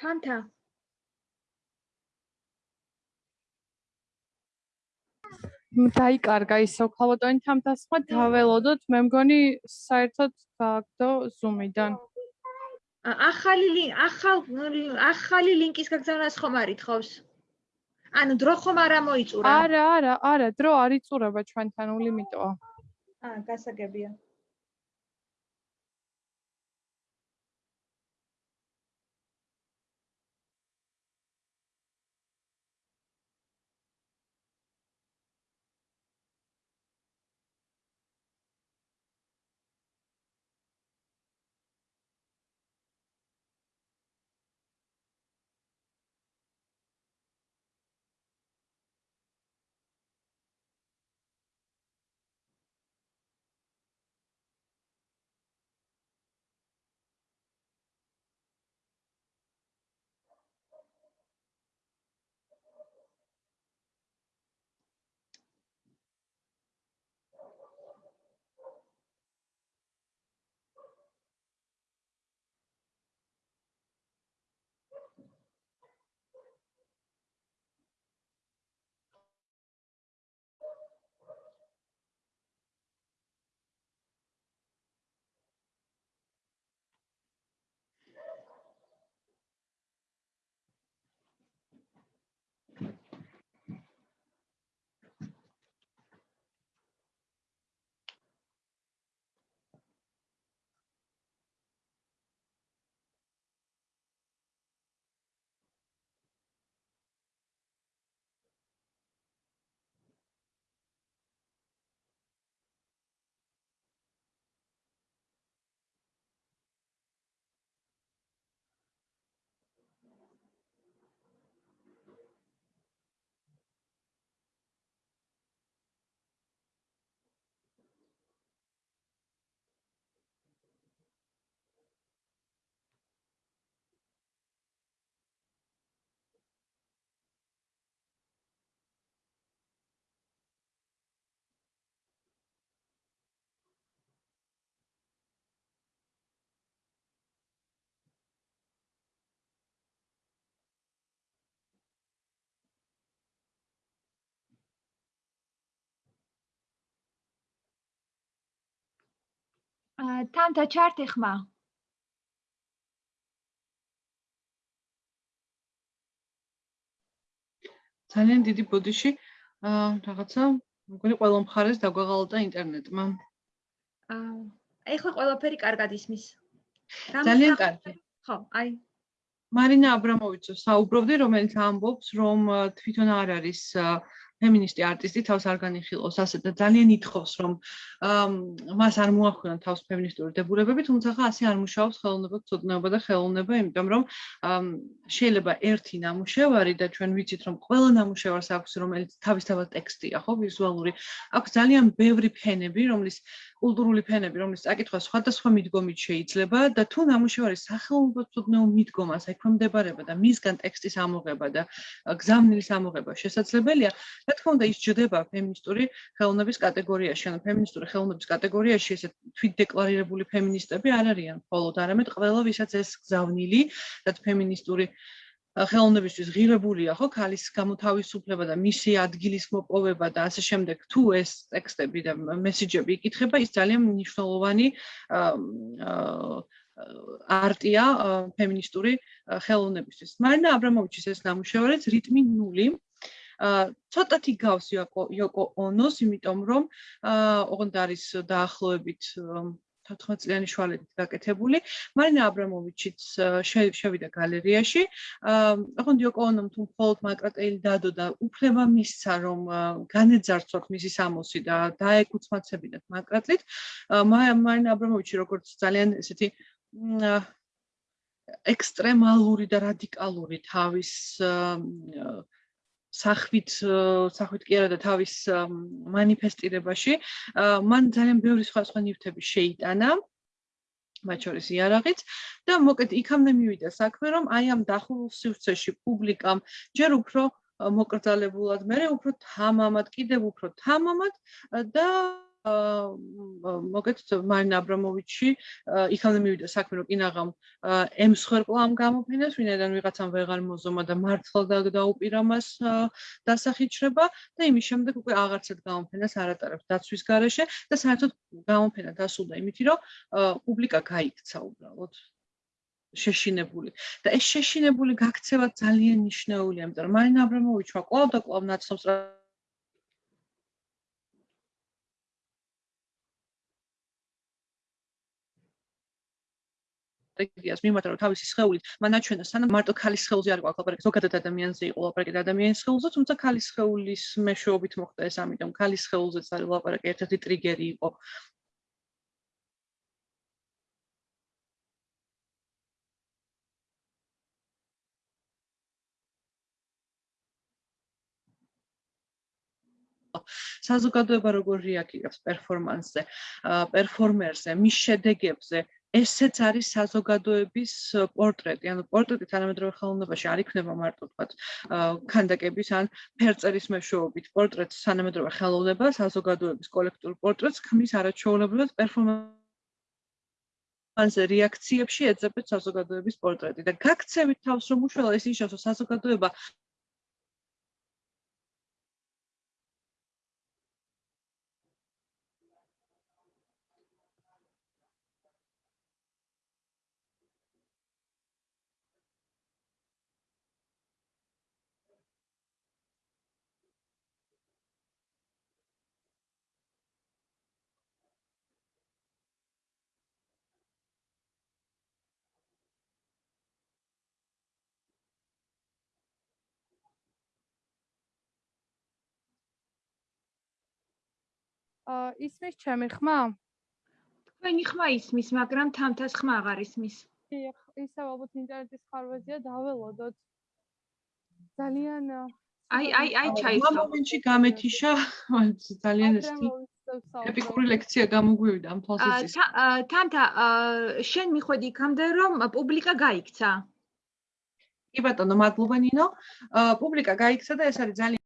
თანთა დაიკარგა ისო ქალბატონი თამთას ხმა დაველოდოთ. მე მგონი საერთოდ გააგდო ზუმიდან ახალი ახალ ახალი ლინკის გაგზავნას ხომ არითხავს ანუ დრო ხომ არ ამოიწურა? არა არა არა დრო არ იწურება ჩვენთან ულიმიტოა. აა გასაგებია თამთა ჩართი ხმა. ძალიან დიდი ბოდიში რაღაცა მგონი ყველა მხარეს დაგვეღალდა ინტერნეტმა. აა, ეხლა ყველაფერი კარგად ისმის. ძალიან კარგი. ხო, აი, მარინა აბრამოვიჩო საუბრობდი, რომელიც ამბობს, რომ თვითონ არ არის აა, ფემინისტი არტისტი თავს არ განიხილავს ასე და ძალიან ითხოვს რომ მას არ მოახდინა თავს ფემინისტური დებულებები, თუმცა ხა ასე არ მუშაობს ხელოვნება, ცოდნაობა და ხელოვნება, იმიტომ რომ შეიძლება ერთი ნამუშევარი და ჩვენ ვიცით რომ ყველა ნამუშევარს აქვს რომელიც თავისთავად ტექსტია, ხო, ვიზუალური, აქვს ძალიან ბევრი ფენები, რომლის კულტურული ფენები, რომლის წაკითხვა სხვადასხვა მიდგომით შეიძლება და თუ ნამუშევარის სახელმწიფო ცოდნეო მიდგომას ექვემდებარება და მისგან ტექსტის ამოღება და გზავნილის ამოღება შესაძლებელია, რა თქმა უნდა ის ჯდება ფემინისტური ხელოვნების კატეგორიაში, ანუ ფემინისტური ხელოვნების კატეგორიაში ესე თვით დეკლარირებული ფემინისტები არ არიან, მხოლოდ არამედ ყველა ვისაც ეს გზავნილი და ფემინისტური ხელოვნებისთვის ღირებულია ხო ქალის გამოთავისუფლება და მისი ადგილის მოპოვება და ასე შემდეგ თუ ეს ტექსტები და მესიჯები იკითხება ის ძალიან მნიშვნელოვანი არტია ფემინისტური ხელოვნებისთვის. მარინა აბრამოვიჩის ეს ნამუშევარიც რიტმი 0 აა ცოტათი გავს იოკო იოკო ონოს, იმიტომ რომ აა ოღონდ არის დაახლოებით 14 წლიანი შვალებით გაკეთებული. მარინა აბრამოვიჩიც შევიდა გალერეაში. აა ოღონდ იოკო ონომ თუ მხოლოდ მაკრატელი დადო და უფლება მისცა რომ განეძარცვათ მისი სამოსი და დაეკუცმაცებინათ მაკრატლით. მარინა აბრამოვიჩი როგორც ძალიან ესეთი ექსტრემალური და რადიკალური თავის სახვით სახვით კი არა და თავის манифестირებაში მან ძალიან ბევრი სხვა სხვა ნივთები შეიტანა მათ შორის იარაღიც. და მოკლედ იქამდე მივიდა საქმე რომ აი ამ დახურულ სივრცეში პუბლიკამ ჯერ უფრო მოკრძალებულად, მე უფრო თამამად, კიდევ უფრო თამამად და მოგეთ მარინა აბრამოვიჩი იქამდე მივიდა საქმე რომ კინაღამ ემსხვერპლა ამ გამოფენას ვინაიდან ვიღაცამ ვეღარ მოზომა და მართლა დაუპირა მას დასახიჩრება და იმის შემდეგ უკვე აღარცად გამოფენას არ ატარებს დაცვის garaშე და საერთოდ გამოფენა დასულდა იმითი რომ პუბლიკა გაიქცა უბრალოდ. შეშინებული. და ეს შეშინებული გაქცევა ძალიან მნიშვნელოვანია იმიტომ რომ მარინა აბრამოვიჩმა კვლავ და კვლავ ნაცნობს სტრატეგიას მიმართა რომ თავისი სხეულით მან აჩვენა სანამ მარტო ქალის სხეულზე არ ყავ ლაპარაკი ზოგადად ადამიანზე იყო ლაპარაკი და ადამიანის სხეულზე თუმცა ქალის სხეულის მეშვეობით მოხდა ეს ამიტომ ქალის სხეულზეც არის ლაპარაკი ერთ-ერთი ტრიგერი იყო. საზოგადოება როგორ რეაგირებს პერფორმანსზე, პერფორმერზე, მის შედეგებზე, ესეც არის საზოგადოების პორტრეტი, ანუ პორტრეტი თანამედროვე ხელოვნებაში არ იქნება მარტო თქვათ ქანდაკების ან ფერწერის მეშვეობით. პორტრეტს თანამედროვე ხელოვნება საზოგადოების კოლექტიურ პორტრეტს ქმნის არაჩვეულებრივად პერფორმანსზე. რეაქციებში ეძებეთ საზოგადოების პორტრეტი. და გაქცევით თავს რომ უშველა ის ნიშნავს რომ საზოგადოება ისმის ჩემი ხმა? თქვენი ხმა ისმის, მაგრამ თამთას ხმა აღარ ისმის. დიახ, ისევ ალბათ ინტერნეტის ხარვეზია დაველოდოთ. ძალიან აი აი აი ჩაისხა. ამ მომენტში გამეთიშა ძალიან ესეთი ეპიკური ლექცია გამოგვივიდა ამ თვალსაზრისით. თამთა, შენ მიხვედი იქამდე რომ პუბლიკა გაიქცა? კი ბატონო, მადლობა ნინო. პუბლიკა გაიქცა და ეს არის ძალიან